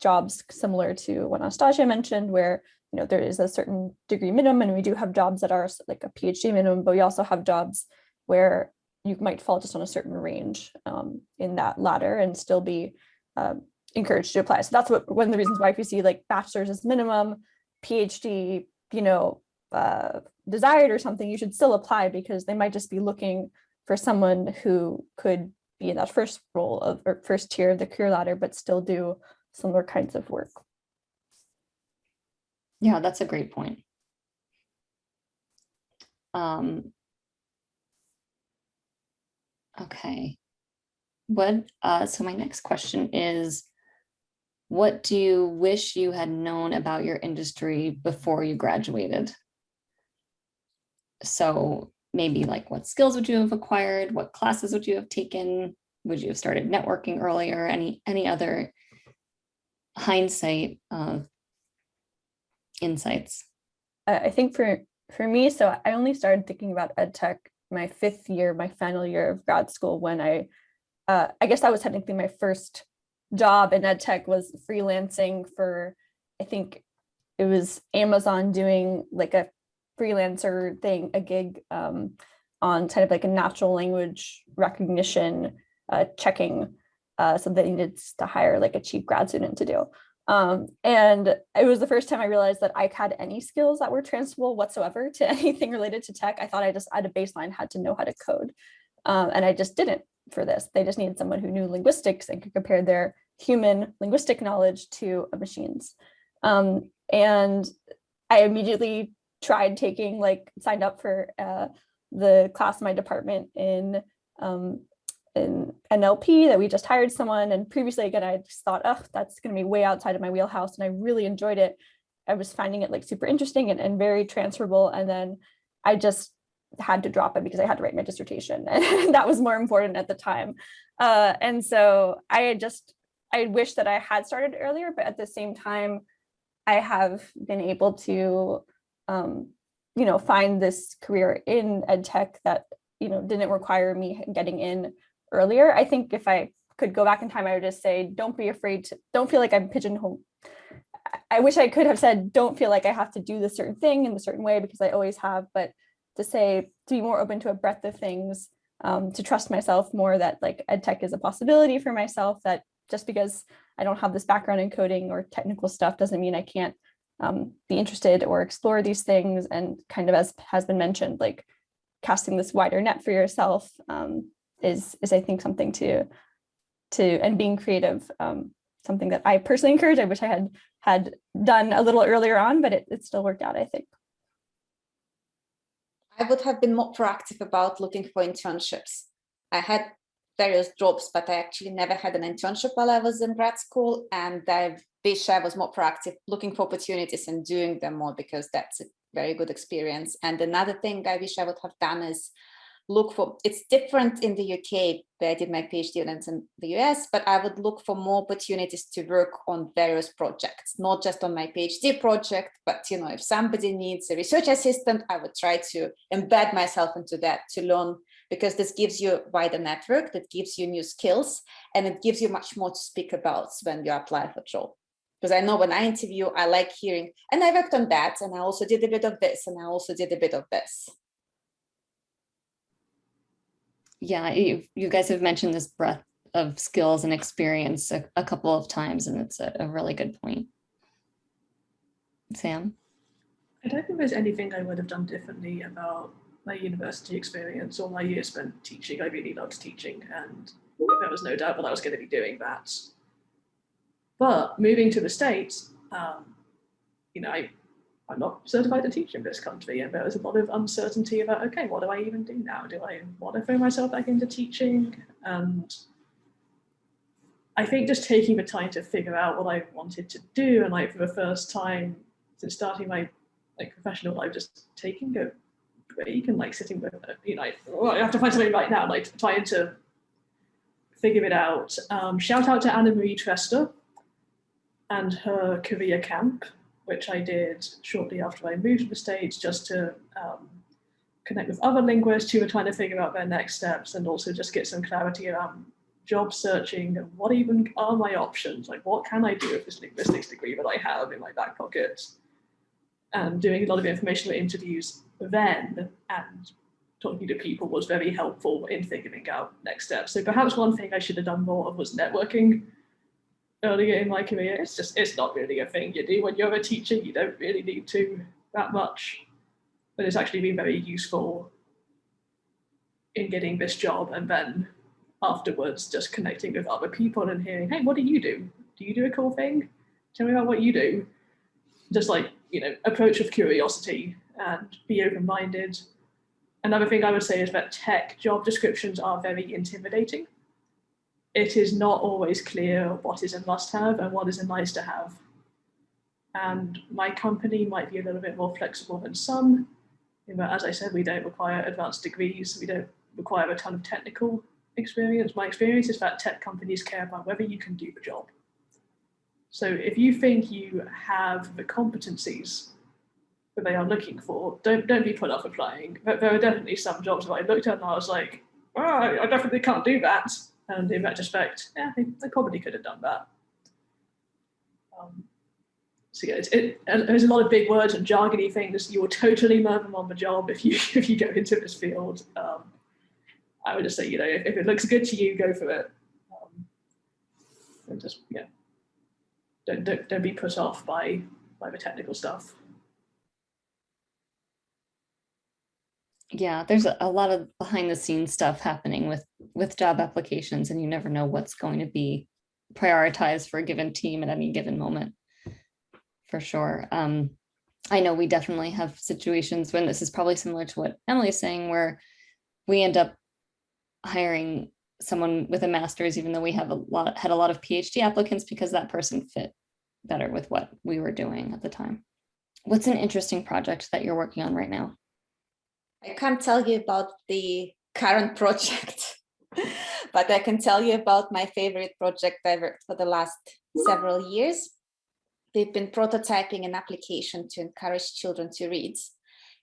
jobs similar to what Anastassia mentioned, where you know there is a certain degree minimum, and we do have jobs that are like a PhD minimum, but we also have jobs where you might fall just on a certain range um, in that ladder and still be um, encouraged to apply. So that's what one of the reasons why if you see like bachelor's as minimum, PhD, you know, uh, desired or something, you should still apply because they might just be looking for someone who could be in that first role of or first tier of the career ladder, but still do similar kinds of work. Yeah, that's a great point. Um. Okay. What, uh, so my next question is, what do you wish you had known about your industry before you graduated? So maybe like what skills would you have acquired? What classes would you have taken? Would you have started networking earlier? Any, any other hindsight uh, insights? I think for for me, so I only started thinking about ed tech my fifth year, my final year of grad school when I, uh, I guess that was technically my first job in ed tech was freelancing for, I think it was Amazon doing like a freelancer thing, a gig um, on kind of like a natural language recognition uh, checking. Uh, so they needed to hire like a cheap grad student to do. Um, and it was the first time I realized that I had any skills that were transferable whatsoever to anything related to tech. I thought I just at a baseline had to know how to code. Um, and I just didn't for this. They just needed someone who knew linguistics and could compare their human linguistic knowledge to machine's. Um, and I immediately tried taking like signed up for uh, the class in my department in um, in NLP that we just hired someone. And previously, again, I just thought, oh, that's going to be way outside of my wheelhouse. And I really enjoyed it. I was finding it like super interesting and, and very transferable. And then I just had to drop it because I had to write my dissertation. And that was more important at the time. Uh, and so I had just, I wish that I had started earlier, but at the same time, I have been able to, um, you know, find this career in ed tech that, you know, didn't require me getting in earlier. I think if I could go back in time, I would just say, don't be afraid to, don't feel like I'm pigeonholed. I wish I could have said, don't feel like I have to do this certain thing in a certain way because I always have, but to say, to be more open to a breadth of things, um, to trust myself more that like ed tech is a possibility for myself, that just because I don't have this background in coding or technical stuff doesn't mean I can't um, be interested or explore these things. And kind of as has been mentioned, like casting this wider net for yourself um, is, is I think something to to and being creative. Um, something that I personally encourage. I wish I had had done a little earlier on, but it, it still worked out, I think. I would have been more proactive about looking for internships. I had various jobs, but I actually never had an internship while I was in grad school. And I wish I was more proactive looking for opportunities and doing them more because that's a very good experience. And another thing I wish I would have done is look for, it's different in the UK where I did my PhD and in the US, but I would look for more opportunities to work on various projects, not just on my PhD project, but you know, if somebody needs a research assistant, I would try to embed myself into that to learn because this gives you a wider network, that gives you new skills, and it gives you much more to speak about when you apply for a job. Because I know when I interview, I like hearing, and I worked on that, and I also did a bit of this, and I also did a bit of this. Yeah, you, you guys have mentioned this breadth of skills and experience a, a couple of times, and it's a, a really good point. Sam? I don't think there's anything I would have done differently about my university experience all my years spent teaching. I really loved teaching and there was no doubt that I was going to be doing that. But moving to the States, um, you know, I, I'm not certified to teach in this country and there was a lot of uncertainty about, okay, what do I even do now? Do I want to throw myself back into teaching? And I think just taking the time to figure out what I wanted to do and like for the first time since starting my like professional life, just taking a break and like sitting with it, you know, oh, I have to find something right now, like trying to figure it out. Um, shout out to Anna Marie Trester and her career camp, which I did shortly after I moved to the States just to um, connect with other linguists who were trying to figure out their next steps and also just get some clarity around job searching and what even are my options? Like what can I do with this linguistics degree that I have in my back pocket? And doing a lot of informational interviews then and talking to people was very helpful in figuring out next steps. So perhaps one thing I should have done more of was networking earlier in my career. It's just, it's not really a thing you do when you're a teacher. You don't really need to that much, but it's actually been very useful in getting this job and then afterwards just connecting with other people and hearing, hey, what do you do? Do you do a cool thing? Tell me about what you do. Just like, you know, approach with curiosity and be open-minded. Another thing I would say is that tech job descriptions are very intimidating. It is not always clear what is a must-have and what is a nice to have. And my company might be a little bit more flexible than some. But as I said, we don't require advanced degrees. We don't require a ton of technical experience. My experience is that tech companies care about whether you can do the job. So if you think you have the competencies that they are looking for, don't don't be put off applying. But there are definitely some jobs that I looked at and I was like, oh, I definitely can't do that. And in retrospect, yeah, they, they probably could have done that. Um, so yeah, it, there's a lot of big words and jargony things. You will totally learn them on the job if you if you go into this field. Um, I would just say, you know, if, if, it looks good to you, go for it. Um, and just yeah, don't, don't don't be put off by by the technical stuff. yeah, there's a, lot of behind the scenes stuff happening with with job applications and you never know what's going to be prioritized for a given team at any given moment for sure. Um, I know we definitely have situations when this is probably similar to what Emily's saying where we end up hiring someone with a master's even though we have a lot had a lot of PhD applicants because that person fit better with what we were doing at the time. What's an interesting project that you're working on right now? I can't tell you about the current project, but I can tell you about my favorite project I worked for the last several years. We've been prototyping an application to encourage children to read.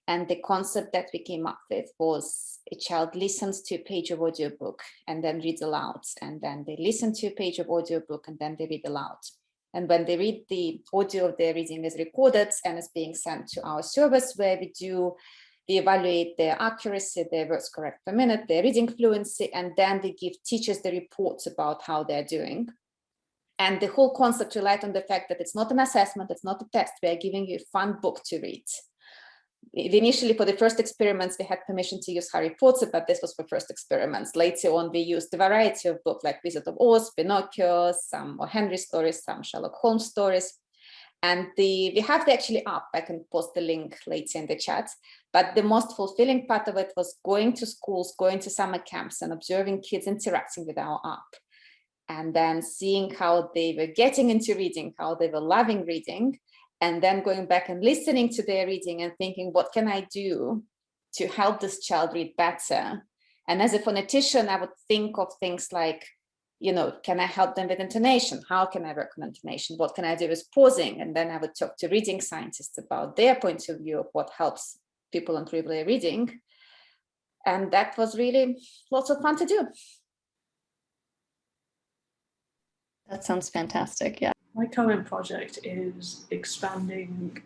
And the concept that we came up with was a child listens to a page of audiobook and then reads aloud. And then they listen to a page of audiobook and then they read aloud. And when they read the audio of their reading is recorded and is being sent to our service where we do we evaluate their accuracy, their words correct per minute, their reading fluency, and then they give teachers the reports about how they're doing. And the whole concept relied on the fact that it's not an assessment, it's not a test, we are giving you a fun book to read. Initially for the first experiments, we had permission to use Harry Potter, but this was for first experiments. Later on, we used a variety of books like Wizard of Oz, Pinocchio, some O. Henry stories, some Sherlock Holmes stories. And the we have the actually up. I can post the link later in the chat. But the most fulfilling part of it was going to schools, going to summer camps and observing kids interacting with our app. And then seeing how they were getting into reading, how they were loving reading, and then going back and listening to their reading and thinking, what can I do to help this child read better? And as a phonetician, I would think of things like, you know, can I help them with intonation? How can I work on intonation? What can I do with pausing? And then I would talk to reading scientists about their point of view of what helps people improve their reading. And that was really lots of fun to do. That sounds fantastic. Yeah. My current project is expanding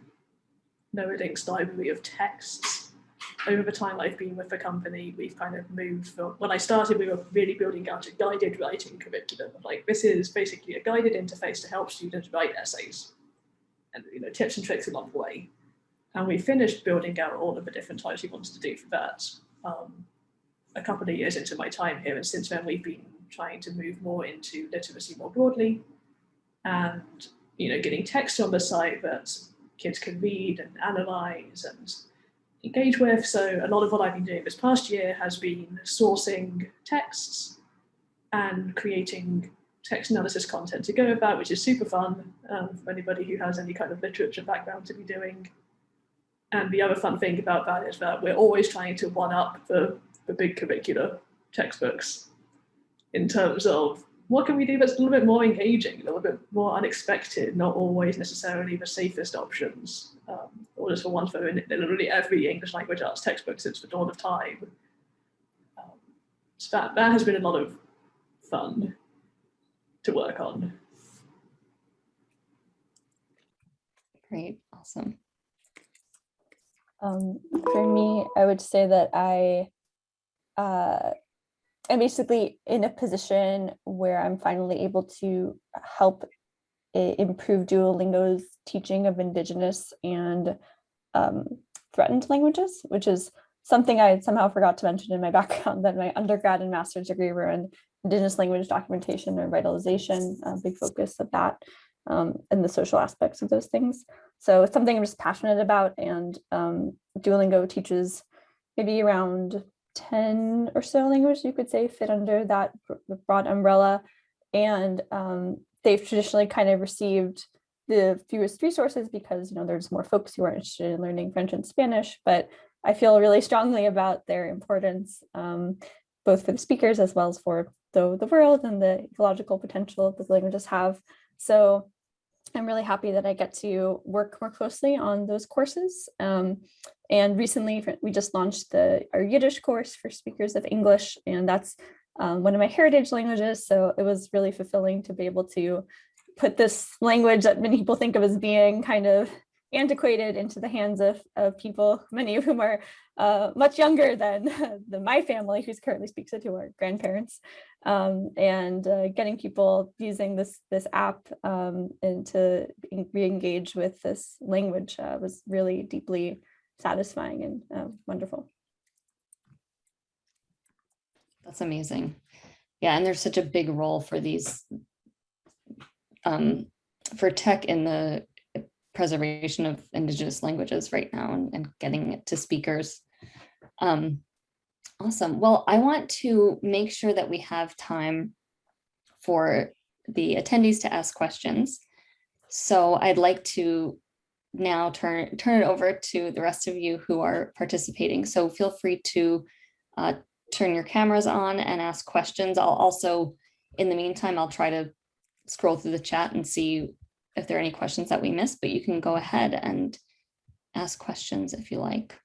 NoRedInk's library of texts. Over the time I've been with the company, we've kind of moved from, when I started, we were really building out a guided writing curriculum. Like this is basically a guided interface to help students write essays and you know tips and tricks along the way. And we finished building out all of the different types we wanted to do for that um, a couple of years into my time here. And since then we've been trying to move more into literacy more broadly and you know getting text on the site that kids can read and analyze and engage with. So a lot of what I've been doing this past year has been sourcing texts and creating text analysis content to go about, which is super fun um, for anybody who has any kind of literature background to be doing. And the other fun thing about that is that we're always trying to one up the, the big curricular textbooks in terms of what can we do that's a little bit more engaging, a little bit more unexpected, not always necessarily the safest options, um, or just ones that are in literally every English language arts textbook since the dawn of time. Um, so that, that has been a lot of fun to work on. Great. Awesome. Um, for me, I would say that I uh, am basically in a position where I'm finally able to help improve Duolingo's teaching of indigenous and um, threatened languages, which is something I somehow forgot to mention in my background that my undergrad and master's degree were in indigenous language documentation and revitalization, a big focus of that um, and the social aspects of those things. So it's something I'm just passionate about and um, Duolingo teaches maybe around 10 or so languages you could say fit under that broad umbrella. And um, they've traditionally kind of received the fewest resources because you know there's more folks who are interested in learning French and Spanish, but I feel really strongly about their importance um, both for the speakers as well as for the, the world and the ecological potential that the languages have. So I'm really happy that I get to work more closely on those courses. Um, and recently we just launched the our Yiddish course for speakers of English, and that's um, one of my heritage languages. So it was really fulfilling to be able to put this language that many people think of as being kind of antiquated into the hands of, of people, many of whom are uh, much younger than, my family who's currently speaks it, who are grandparents, um, and uh, getting people using this this app um, and to en- re-engage with this language uh, was really deeply satisfying and uh, wonderful. That's amazing. Yeah, and there's such a big role for these um, for tech in the preservation of indigenous languages right now and, and getting it to speakers. Um, awesome. Well, I want to make sure that we have time for the attendees to ask questions. So I'd like to now turn turn it over to the rest of you who are participating. So feel free to uh, turn your cameras on and ask questions. I'll also, in the meantime, I'll try to scroll through the chat and see if there are any questions that we missed, but you can go ahead and ask questions if you like.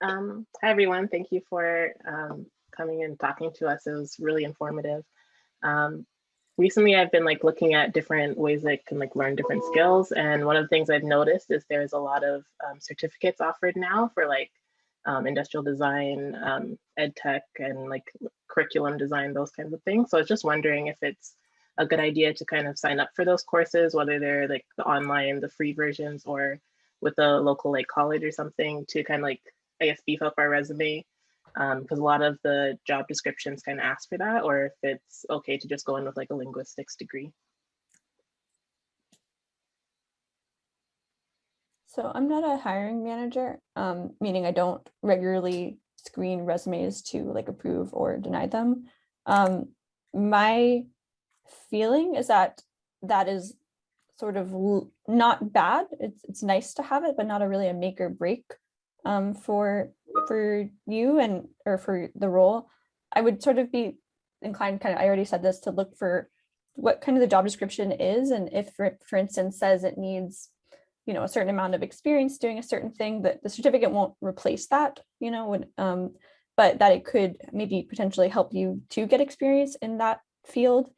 Um, hi, everyone. Thank you for um, coming and talking to us. It was really informative. Um, recently, I've been like looking at different ways I can like learn different skills. And one of the things I've noticed is there's a lot of um, certificates offered now for like um, industrial design, um, ed tech, and like curriculum design, those kinds of things. So I was just wondering if it's a good idea to kind of sign up for those courses, whether they're like the online, the free versions, or with a local like college or something to kind of like, I guess, beef up our resume. Um, because a lot of the job descriptions kind of ask for that, or if it's okay to just go in with like a linguistics degree. So I'm not a hiring manager, um, meaning I don't regularly screen resumes to like approve or deny them. Um, my feeling is that that is sort of not bad. It's it's nice to have it, but not a really a make or break um, for for you and or for the role. I would sort of be inclined, kind of, I already said this, to look for what kind of the job description is, and if, for, instance, says it needs you know, a certain amount of experience doing a certain thing that the certificate won't replace that, you know, when, um, but that it could maybe potentially help you to get experience in that field.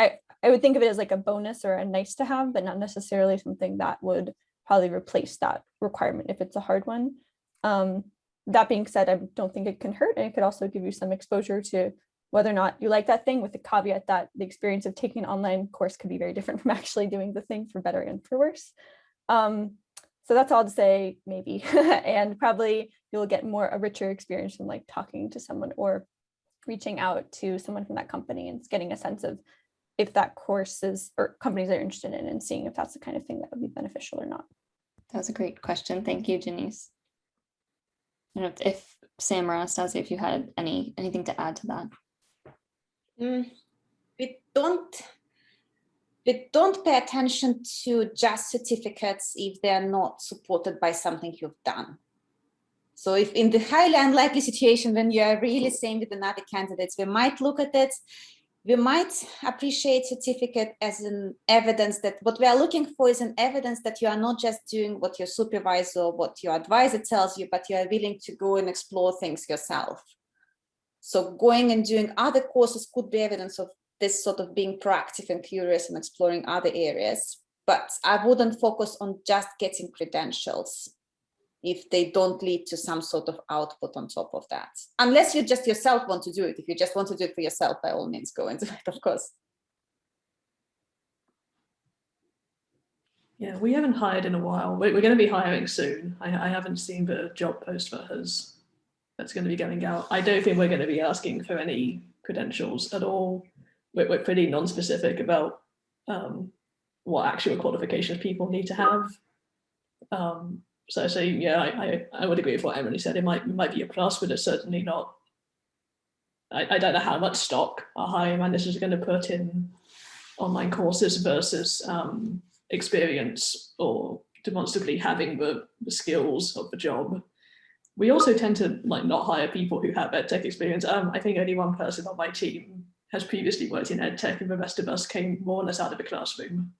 I, I would think of it as like a bonus or a nice to have, but not necessarily something that would probably replace that requirement if it's a hard one. Um, that being said, I don't think it can hurt and it could also give you some exposure to whether or not you like that thing with the caveat that the experience of taking an online course could be very different from actually doing the thing for better and for worse. Um, so that's all to say maybe, and probably you'll get more a richer experience from like talking to someone or reaching out to someone from that company and getting a sense of if that course is or companies are interested in and seeing if that's the kind of thing that would be beneficial or not. That was a great question. Thank you, Janice. I don't know if, if Sam or Anastassia, if you had any anything to add to that. Mm, we don't we don't pay attention to just certificates if they're not supported by something you've done. So if in the highly unlikely situation when you are really same with another candidates, we might look at it, we might appreciate certificate as an evidence that what we are looking for is an evidence that you are not just doing what your supervisor or what your advisor tells you, but you are willing to go and explore things yourself. So going and doing other courses could be evidence of this sort of being proactive and curious and exploring other areas. But I wouldn't focus on just getting credentials if they don't lead to some sort of output on top of that. Unless you just yourself want to do it. If you just want to do it for yourself, by all means, go into it, of course. Yeah, we haven't hired in a while. We're, going to be hiring soon. I, haven't seen the job post for hers that's going to be going out. I don't think we're going to be asking for any credentials at all we're, we're pretty non-specific about um, what actual qualifications people need to have. Um, so, yeah, I, I, I would agree with what Emily said. It might it might be a plus, but it's certainly not. I, I don't know how much stock our hiring managers are going to put in online courses versus um, experience or demonstrably having the, the skills of the job. We also tend to like not hire people who have ed tech experience. Um, I think only one person on my team has previously worked in ed tech and the rest of us came more or less out of the classroom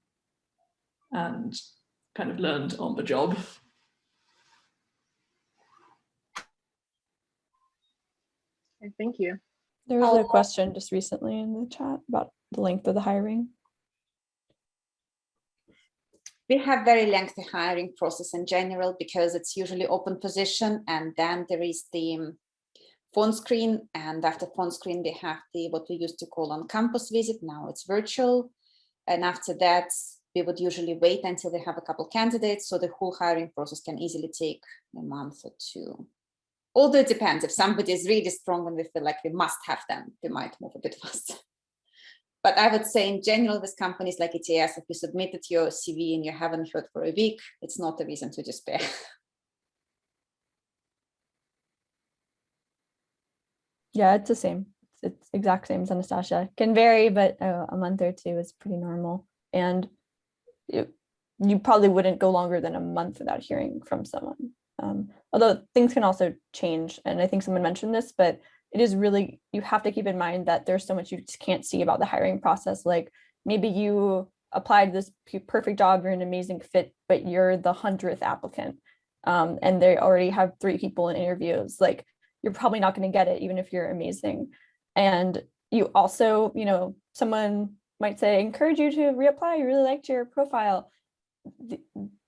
and kind of learned on the job. Thank you. There was a question just recently in the chat about the length of the hiring. We have very lengthy hiring process in general because it's usually open position and then there is the um, phone screen and after phone screen they have the what we used to call on campus visit now it's virtual and after that we would usually wait until they have a couple candidates so the whole hiring process can easily take a month or two although it depends if somebody is really strong and we feel like we must have them we might move a bit faster but I would say in general with companies like ETS, if you submitted your CV and you haven't heard for a week, it's not a reason to despair. Yeah, it's the same. It's exact same as Anastassia. Can vary, but uh, a month or two is pretty normal. And you probably wouldn't go longer than a month without hearing from someone. Um, although things can also change. And I think someone mentioned this, but it is really, you have to keep in mind that there's so much you can't see about the hiring process. Like maybe you applied this perfect job, you're an amazing fit, but you're the hundredth applicant. Um, and they already have three people in interviews. Like you're probably not going to get it even if you're amazing. And you also, you know, someone might say, encourage you to reapply. You really liked your profile.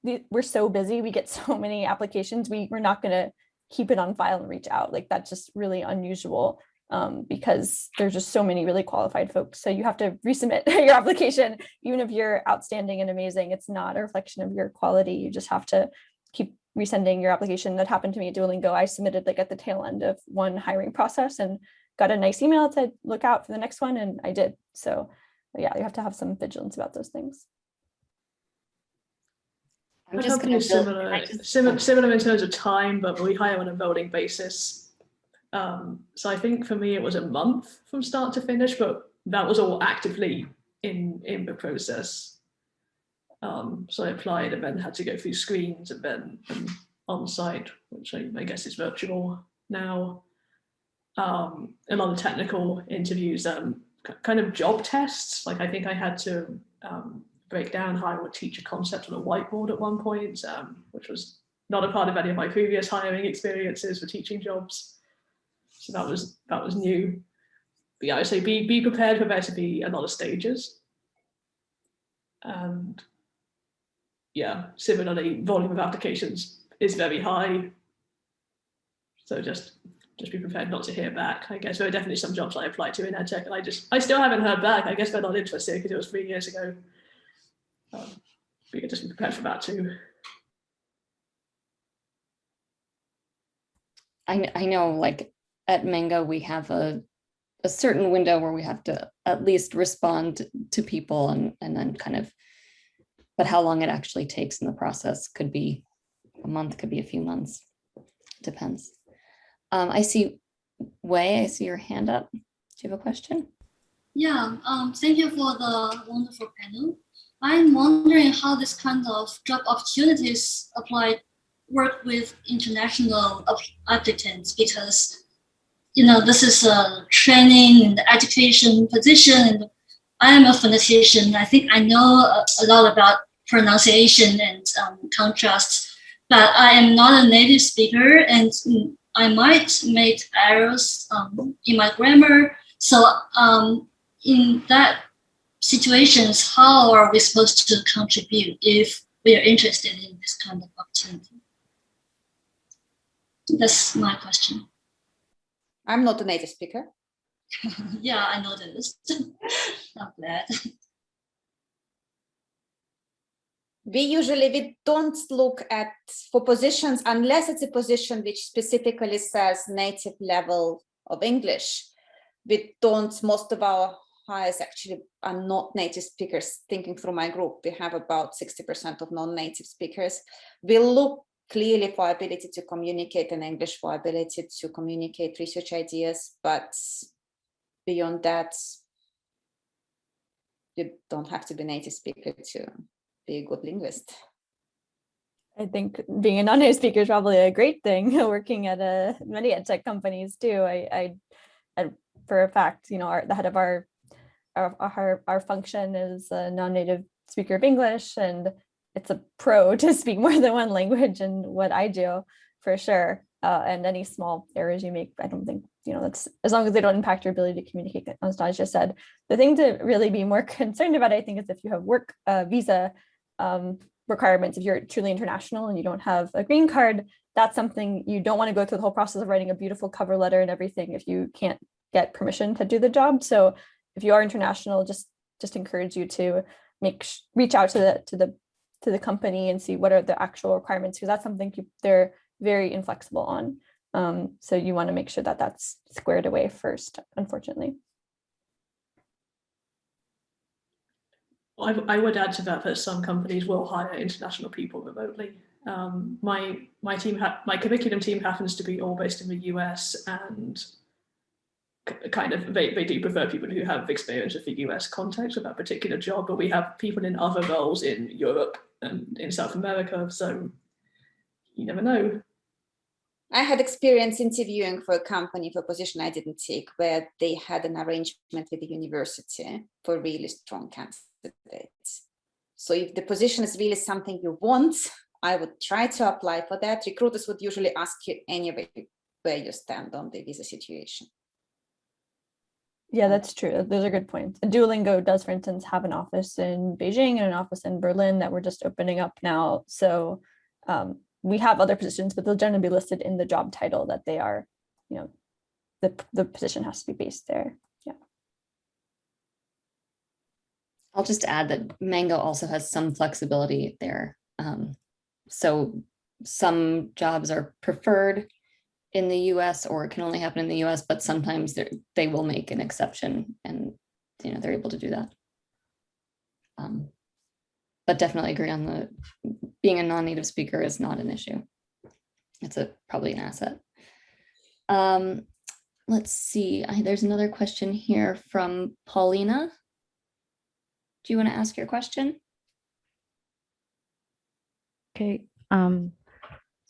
We're so busy. We get so many applications. We, we're not going to keep it on file and reach out. Like that's just really unusual um, because there's just so many really qualified folks. So you have to resubmit your application, even if you're outstanding and amazing. It's not a reflection of your quality. You just have to keep resending your application. That happened to me at Duolingo. I submitted like at the tail end of one hiring process and got a nice email to look out for the next one, and I did. So yeah, you have to have some vigilance about those things. I'm My just company gonna similar, just- similar, similar in terms of time, but we hire on a rolling basis. Um, so I think for me it was a month from start to finish, but that was all actively in in the process. Um, so I applied and then had to go through screens and then um, on site, which I, I guess is virtual now. Um, a lot of technical interviews, um, kind of job tests. Like I think I had to um, break down how I would teach a concept on a whiteboard at one point, um, which was not a part of any of my previous hiring experiences for teaching jobs. So that was that was new. But yeah, I say be be prepared for there to be a lot of stages. And yeah, similarly, volume of applications is very high. So just just be prepared not to hear back. I guess there are definitely some jobs I applied to in EdTech and I just I still haven't heard back. I guess they're not interested because it was three years ago. Um, but yeah, just be prepared for that too. I, I know like at Mango, we have a, a certain window where we have to at least respond to people and, and then kind of, but how long it actually takes in the process could be a month, could be a few months, depends. Um, I see Wei, I see your hand up. Do you have a question? Yeah, um, thank you for the wonderful panel. I'm wondering how this kind of job opportunities apply work with international applicants because you know this is a training and education position and I am a phonetician. I think I know a, lot about pronunciation and um, contrasts, but I am not a native speaker and I might make errors um, in my grammar. So um, in that situations, how are we supposed to contribute if we are interested in this kind of opportunity? That's my question. I'm not a native speaker. yeah, I noticed. I'm glad. we usually we don't look at for positions unless it's a position which specifically says native level of english we don't most of our hires actually are not native speakers thinking through my group we have about 60 percent of non-native speakers we look clearly for ability to communicate in english for ability to communicate research ideas but beyond that you don't have to be a native speaker to be a good linguist. I think being a non-native speaker is probably a great thing. Working at a many ed tech companies too. I, I, I for a fact, you know, our, the head of our, our, our, our function is a non-native speaker of English, and it's a pro to speak more than one language and what I do for sure. Uh, and any small errors you make, I don't think, you know, that's as long as they don't impact your ability to communicate, as Nadia said. The thing to really be more concerned about, I think, is if you have work uh, visa um, requirements, if you're truly international and you don't have a green card, that's something you don't want to go through the whole process of writing a beautiful cover letter and everything if you can't get permission to do the job. So if you are international, just just encourage you to make reach out to the to the to the company and see what are the actual requirements because that's something you, they're very inflexible on. Um, so you want to make sure that that's squared away first, unfortunately. I, I would add to that that some companies will hire international people remotely. Um, my my team my curriculum team happens to be all based in the US and kind of they, they do prefer people who have experience with the US context of that particular job, but we have people in other roles in Europe and in South America, so you never know. I had experience interviewing for a company for a position I didn't take, where they had an arrangement with the university for really strong candidates. So if the position is really something you want, I would try to apply for that. Recruiters would usually ask you anyway where you stand on the visa situation. Yeah, that's true. Those are good points. Duolingo does, for instance, have an office in Beijing and an office in Berlin that we're just opening up now. So um, we have other positions, but they'll generally be listed in the job title that they are, you know, the, the position has to be based there. Yeah. I'll just add that Mango also has some flexibility there. Um, so some jobs are preferred in the US or it can only happen in the US, but sometimes they're- will make an exception and, you know, they're able to do that. Um, But definitely agree on the, being a non-native speaker is not an issue. It's a, probably an asset. Um, let's see, I, there's another question here from Paulina. Do you want to ask your question? Okay, um,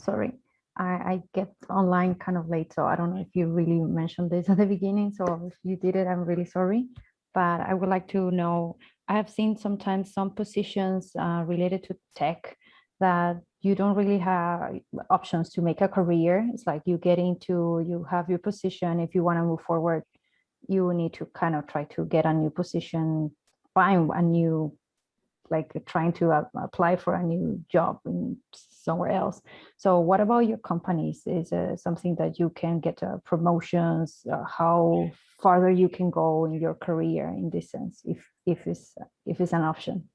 sorry, I, I get online kind of late, so I don't know if you really mentioned this at the beginning, so if you did it, I'm really sorry. But I would like to know, I have seen sometimes some positions uh, related to tech that you don't really have options to make a career. It's like you get into, you have your position, if you want to move forward, you need to kind of try to get a new position, find a new like trying to uh, apply for a new job somewhere else. So what about your companies? Is uh, something that you can get uh, promotions, uh, how farther you can go in your career in this sense, if, if, it's, if it's an option?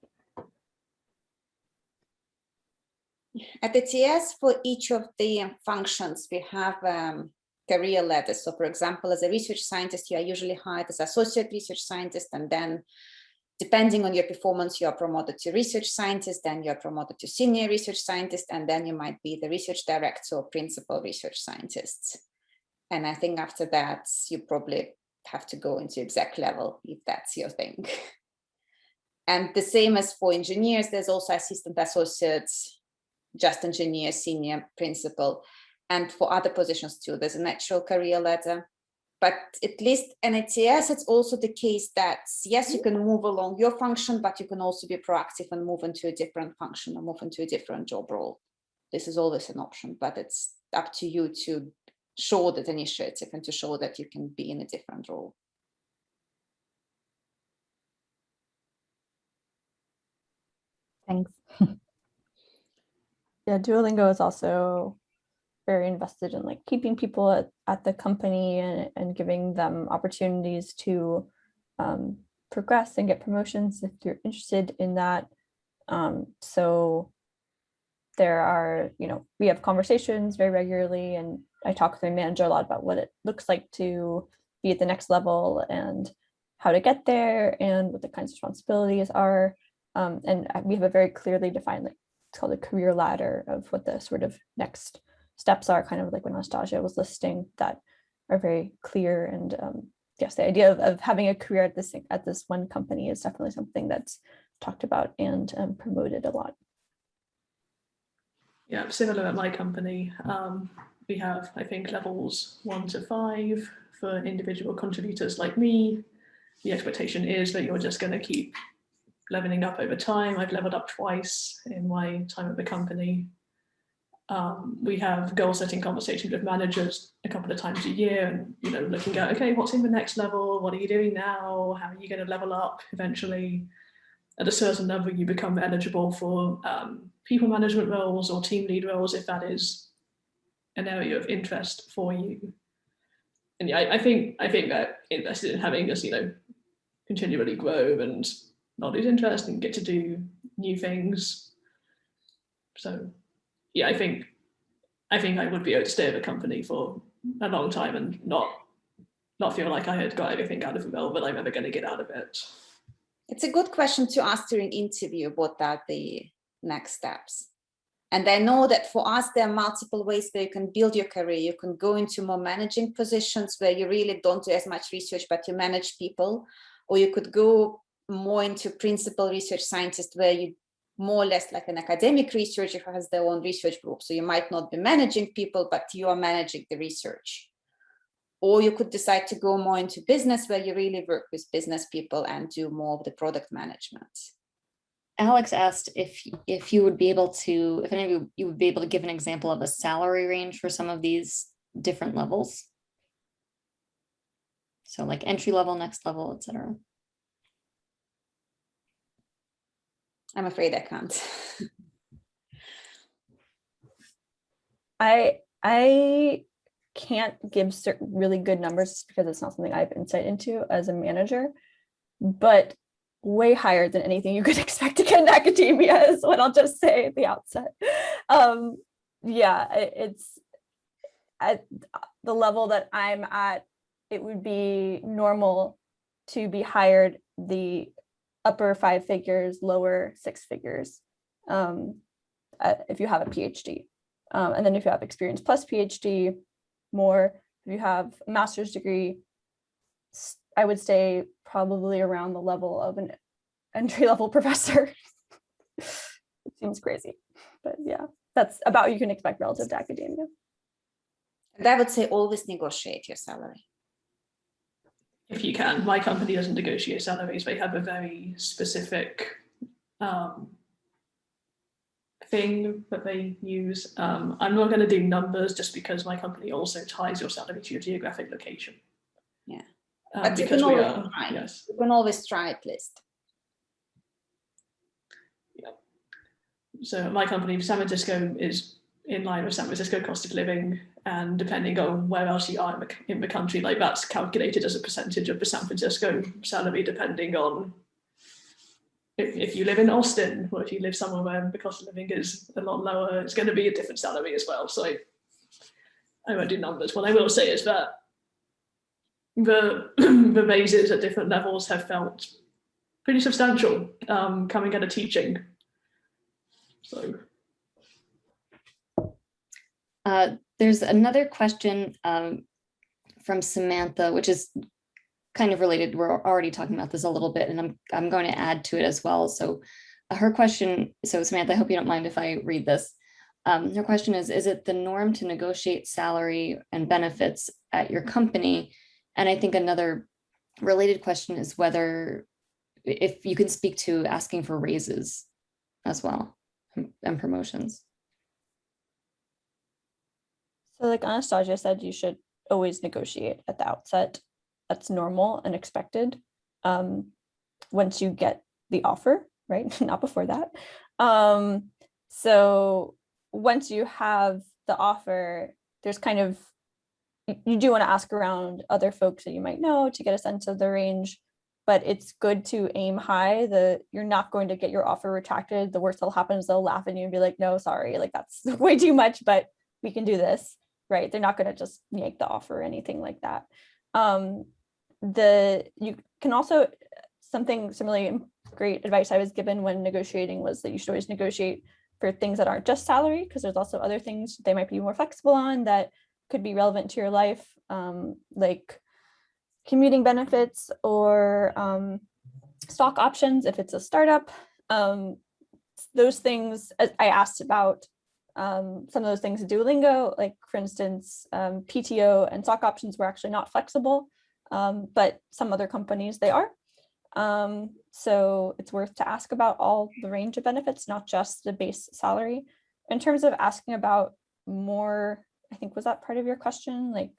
At ETS, for each of the functions, we have um, career ladders. So for example, as a research scientist, you are usually hired as associate research scientist, and then depending on your performance, you are promoted to research scientist, then you're promoted to senior research scientist, and then you might be the research director or principal research scientist. And I think after that, you probably have to go into exec level if that's your thing. And the same as for engineers, there's also assistant associates, just engineer, senior principal. And for other positions too, there's a natural career ladder. But at least in ETS, it's also the case that, yes, you mm-hmm. can move along your function, but you can also be proactive and move into a different function or move into a different job role. This is always an option, but it's up to you to show that initiative and to show that you can be in a different role. Thanks. Yeah, Duolingo is also very invested in like keeping people at, at the company and, and giving them opportunities to um, progress and get promotions if you're interested in that. Um, so there are, you know, we have conversations very regularly and I talk with my manager a lot about what it looks like to be at the next level and how to get there and what the kinds of responsibilities are. Um, and we have a very clearly defined, like, it's called a career ladder of what the sort of next steps are, kind of like when Anastassia was listing, that are very clear. And um, yes, the idea of, of having a career at this at this one company is definitely something that's talked about and um, promoted a lot. Yeah, similar at my company. Um, we have, I think, levels one to five for individual contributors like me. The expectation is that you're just going to keep leveling up over time. I've leveled up twice in my time at the company. Um, we have goal setting conversations with managers a couple of times a year and, you know, looking at, okay, what's in the next level? What are you doing now? How are you going to level up eventually? At a certain level, you become eligible for um, people management roles or team lead roles if that is an area of interest for you. And yeah, I, I think I think that invested in having us, you know, continually grow and not lose interest and get to do new things. So yeah, I think I think I would be able to stay at a company for a long time and not not feel like I had got everything out of the role that I'm ever going to get out of it. It's a good question to ask during interview, what are the next steps? And I know that for us, there are multiple ways that you can build your career. You can go into more managing positions where you really don't do as much research, but you manage people, or you could go more into principal research scientist where you more or less like an academic researcher who has their own research group. So you might not be managing people, but you are managing the research. Or you could decide to go more into business where you really work with business people and do more of the product management. Alex asked if if you would be able to, if any of you, you would be able to give an example of a salary range for some of these different levels. So like entry level, next level, etc. I'm afraid I can't. I I can't give certain really good numbers because it's not something I have insight into as a manager, but way higher than anything you could expect to get in academia is what I'll just say at the outset. Um, yeah, it's at the level that I'm at, it would be normal to be hired the upper five figures, lower six figures. Um, uh, if you have a PhD. Um, and then if you have experience plus PhD, more, if you have a master's degree, I would say probably around the level of an entry level professor. It seems crazy, but yeah, that's about what you can expect relative to academia. And I would say always negotiate your salary. If you can. My company doesn't negotiate salaries. They have a very specific um, thing that they use. Um, I'm not going to do numbers just because my company also ties your salary to your geographic location. Yeah. Um, But you because can we always are, try. yes. You can always try at least. So my company, San Francisco, is in line with San Francisco cost of living, and depending on where else you are in the, country, like that's calculated as a percentage of the San Francisco salary, depending on if, if you live in Austin or if you live somewhere where the cost of living is a lot lower, it's going to be a different salary as well. So I, I won't do numbers. What I will say is that the the raises at different levels have felt pretty substantial um, coming out of teaching. So Uh, there's another question um, from Samantha, which is kind of related. We're already talking about this a little bit, and I'm I'm going to add to it as well. So uh, her question, so Samantha, I hope you don't mind if I read this. Um, her question is, is it the norm to negotiate salary and benefits at your company? And I think another related question is whether if you can speak to asking for raises as well and- and promotions. So like Anastassia said, you should always negotiate at the outset. That's normal and expected. Um, once you get the offer, right? Not before that. Um, so once you have the offer, there's kind of, you- do want to ask around other folks that you might know to get a sense of the range. But it's good to aim high. The you're not going to get your offer retracted. The worst that'll happen is they'll laugh at you and be like, no, sorry, like that's way too much, but we can do this right? They're not going to just yank the offer or anything like that. Um, the you can also something similarly great advice I was given when negotiating was that you should always negotiate for things that aren't just salary because there's also other things they might be more flexible on that could be relevant to your life, um, like commuting benefits or um, stock options if it's a startup. Um, those things I asked about um, some of those things Duolingo, like for instance, um, PTO and stock options were actually not flexible, um, but some other companies they are. Um, so it's worth to ask about all the range of benefits, not just the base salary. In terms of asking about more, I think was that part of your question, like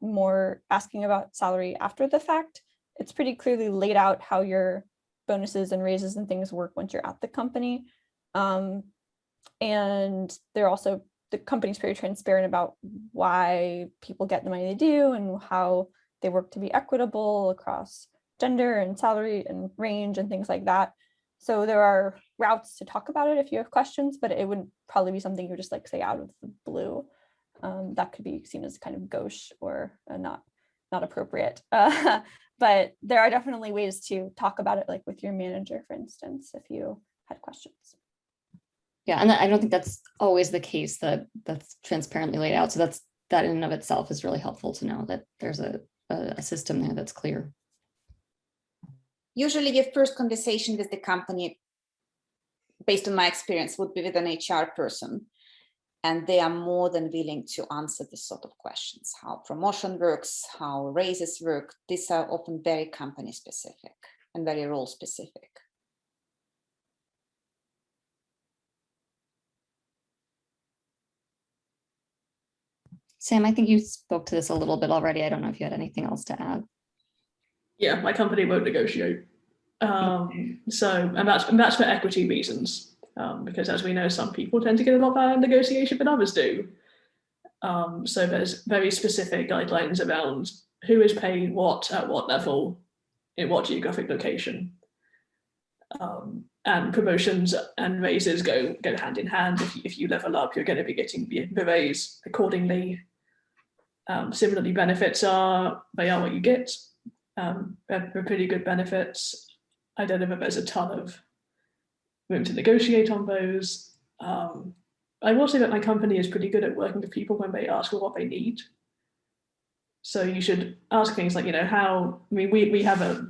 more asking about salary after the fact, it's pretty clearly laid out how your bonuses and raises and things work once you're at the company. Um, and they're also the company's pretty transparent about why people get the money they do and how they work to be equitable across gender and salary and range and things like that. So there are routes to talk about it if you have questions, but it wouldn't probably be something you would just like say out of the blue. Um, that could be seen as kind of gauche or uh, not not appropriate. Uh, but there are definitely ways to talk about it, like with your manager, for instance, if you had questions. Yeah, and I don't think that's always the case that that's transparently laid out. So that's, that in and of itself is really helpful to know that there's a, a, system there that's clear. Usually your first conversation with the company, based on my experience, would be with an HR person. And they are more than willing to answer this sort of questions, how promotion works, how raises work. These are often very company specific and very role specific. Sam, I think you spoke to this a little bit already. I don't know if you had anything else to add. yeah, my company won't negotiate. Um, so, and that's and that's for equity reasons, um, because as we know, some people tend to get a lot better negotiation than others do. Um, so there's very specific guidelines around who is paid what at what level, in what geographic location. Um, and promotions and raises go go hand in hand. If you, if you level up, you're going to be getting the raise accordingly. Um, similarly, benefits are they are what you get. Um, they're, they're pretty good benefits. I don't know if there's a ton of room to negotiate on those. Um, I will say that my company is pretty good at working with people when they ask for what they need. So you should ask things like, you know, how, I mean, we, we have a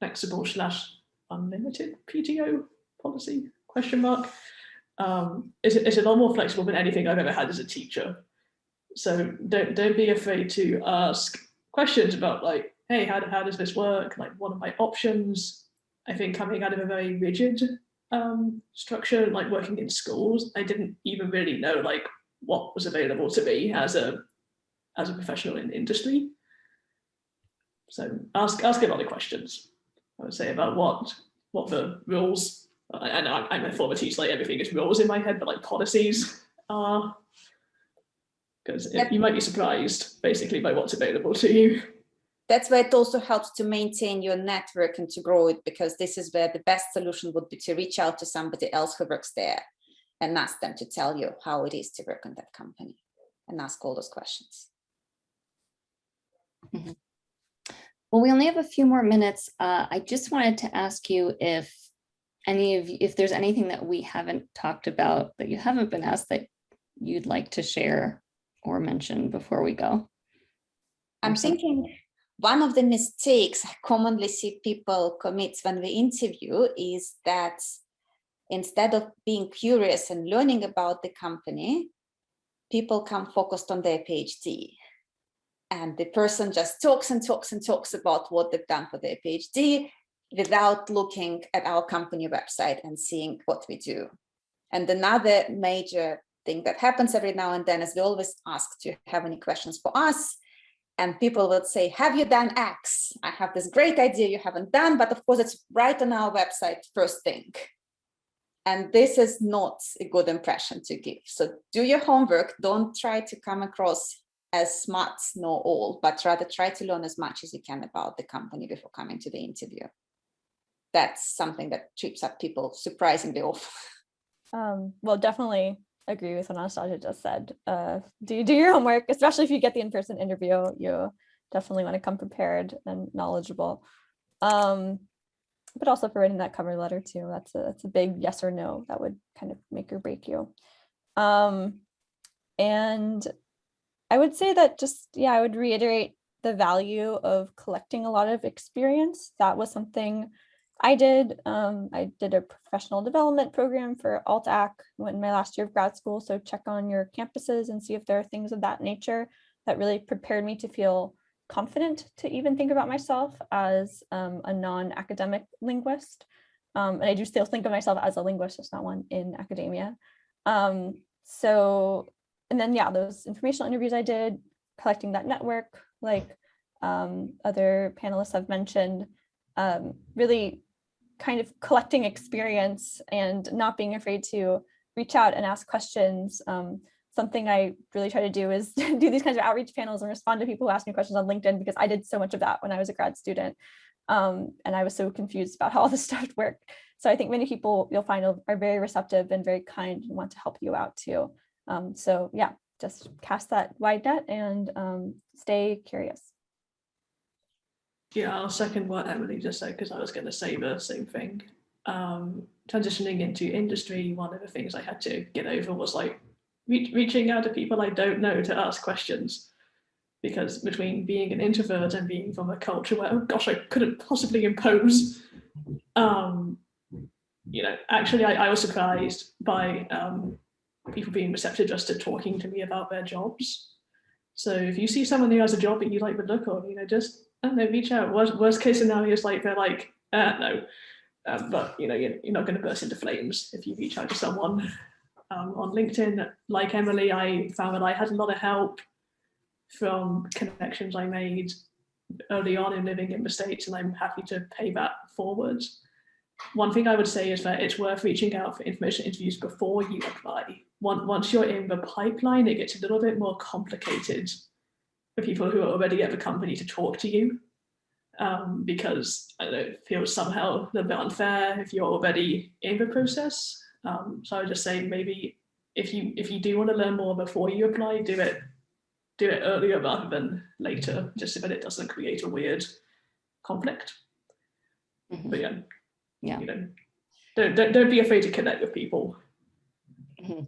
flexible slash unlimited PTO policy, question mark. Um, it's, it's a lot more flexible than anything I've ever had as a teacher. So don't, don't be afraid to ask questions about like, hey, how, how does this work? Like, what are my options? I think coming out of a very rigid um, structure, like working in schools, I didn't even really know like what was available to me as a as a professional in the industry. So ask ask a lot of questions. I would say about what what the rules. And I'm a former teacher, like everything is rules in my head, but like policies are because Yep. you might be surprised basically by what's available to you. That's where it also helps to maintain your network and to grow it, because this is where the best solution would be to reach out to somebody else who works there and ask them to tell you how it is to work in that company and ask all those questions. Well, we only have a few more minutes. Uh, I just wanted to ask you if any of, you- if there's anything that we haven't talked about that you haven't been asked that you'd like to share or mention before we go. I'm thinking one of the mistakes I commonly see people commit when we interview is that instead of being curious and learning about the company, people come focused on their PhD. And the person just talks and talks and talks about what they've done for their PhD without looking at our company website and seeing what we do. And another major thing that happens every now and then is we always ask, do you have any questions for us? and people would say, have you done X? I have this great idea you haven't done, but of course it's right on our website first thing. And this is not a good impression to give. So do your homework, don't try to come across as smart, know all, but rather try to learn as much as you can about the company before coming to the interview. That's something that trips up people surprisingly often. Um, well, definitely agree with what Anastassia just said. Uh, do do your homework, especially if you get the in-person interview. You definitely want to come prepared and knowledgeable. Um, but also for writing that cover letter too. That's a that's a big yes or no that would kind of make or break you. Um, and I would say that just yeah, I would reiterate the value of collecting a lot of experience. That was something I did. Um, I did a professional development program for AltAc in my last year of grad school. So check on your campuses and see if there are things of that nature that really prepared me to feel confident to even think about myself as um, a non-academic linguist. Um, and I do still think of myself as a linguist, just not one in academia. Um, so, and then yeah, those informational interviews I did, collecting that network, like um, other panelists have mentioned, um, really kind of collecting experience and not being afraid to reach out and ask questions. Um, something I really try to do is do these kinds of outreach panels and respond to people who ask me questions on LinkedIn because I did so much of that when I was a grad student. Um, and I was so confused about how all this stuff worked. So I think many people you'll find are very receptive and very kind and want to help you out too. Um, so yeah, just cast that wide net and um, stay curious. Yeah, I'll second what Emily just said because I was going to say the same thing. Um, transitioning into industry, one of the things I had to get over was like re reaching out to people I don't know to ask questions. Because between being an introvert and being from a culture where, oh gosh, I couldn't possibly impose, um, you know, actually I, I was surprised by um, people being receptive just to talking to me about their jobs. So if you see someone who has a job that you like the look of, you know, just I don't reach out. Worst, worst case scenario is like they're like, uh, no, um, but you know, you're, you're not going to burst into flames if you reach out to someone um, on LinkedIn. Like Emily, I found that I had a lot of help from connections I made early on in living in the States, and I'm happy to pay that forward. One thing I would say is that it's worth reaching out for information interviews before you apply. Once you're in the pipeline, it gets a little bit more complicated for people who are already at the company to talk to you. um, because I don't know, it feels somehow a little bit unfair if you're already in the process. Um, so I would just say maybe if you if you do want to learn more before you apply, do it do it earlier rather than later, just so that it doesn't create a weird conflict. Mhm. But yeah, Yeah. you know, don't, don't don't be afraid to connect with people. Mhm.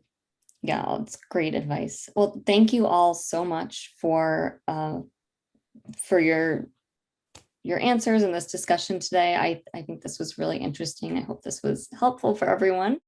Yeah, it's great advice. Well, thank you all so much for uh, for your your answers in this discussion today. I, I think this was really interesting. I hope this was helpful for everyone.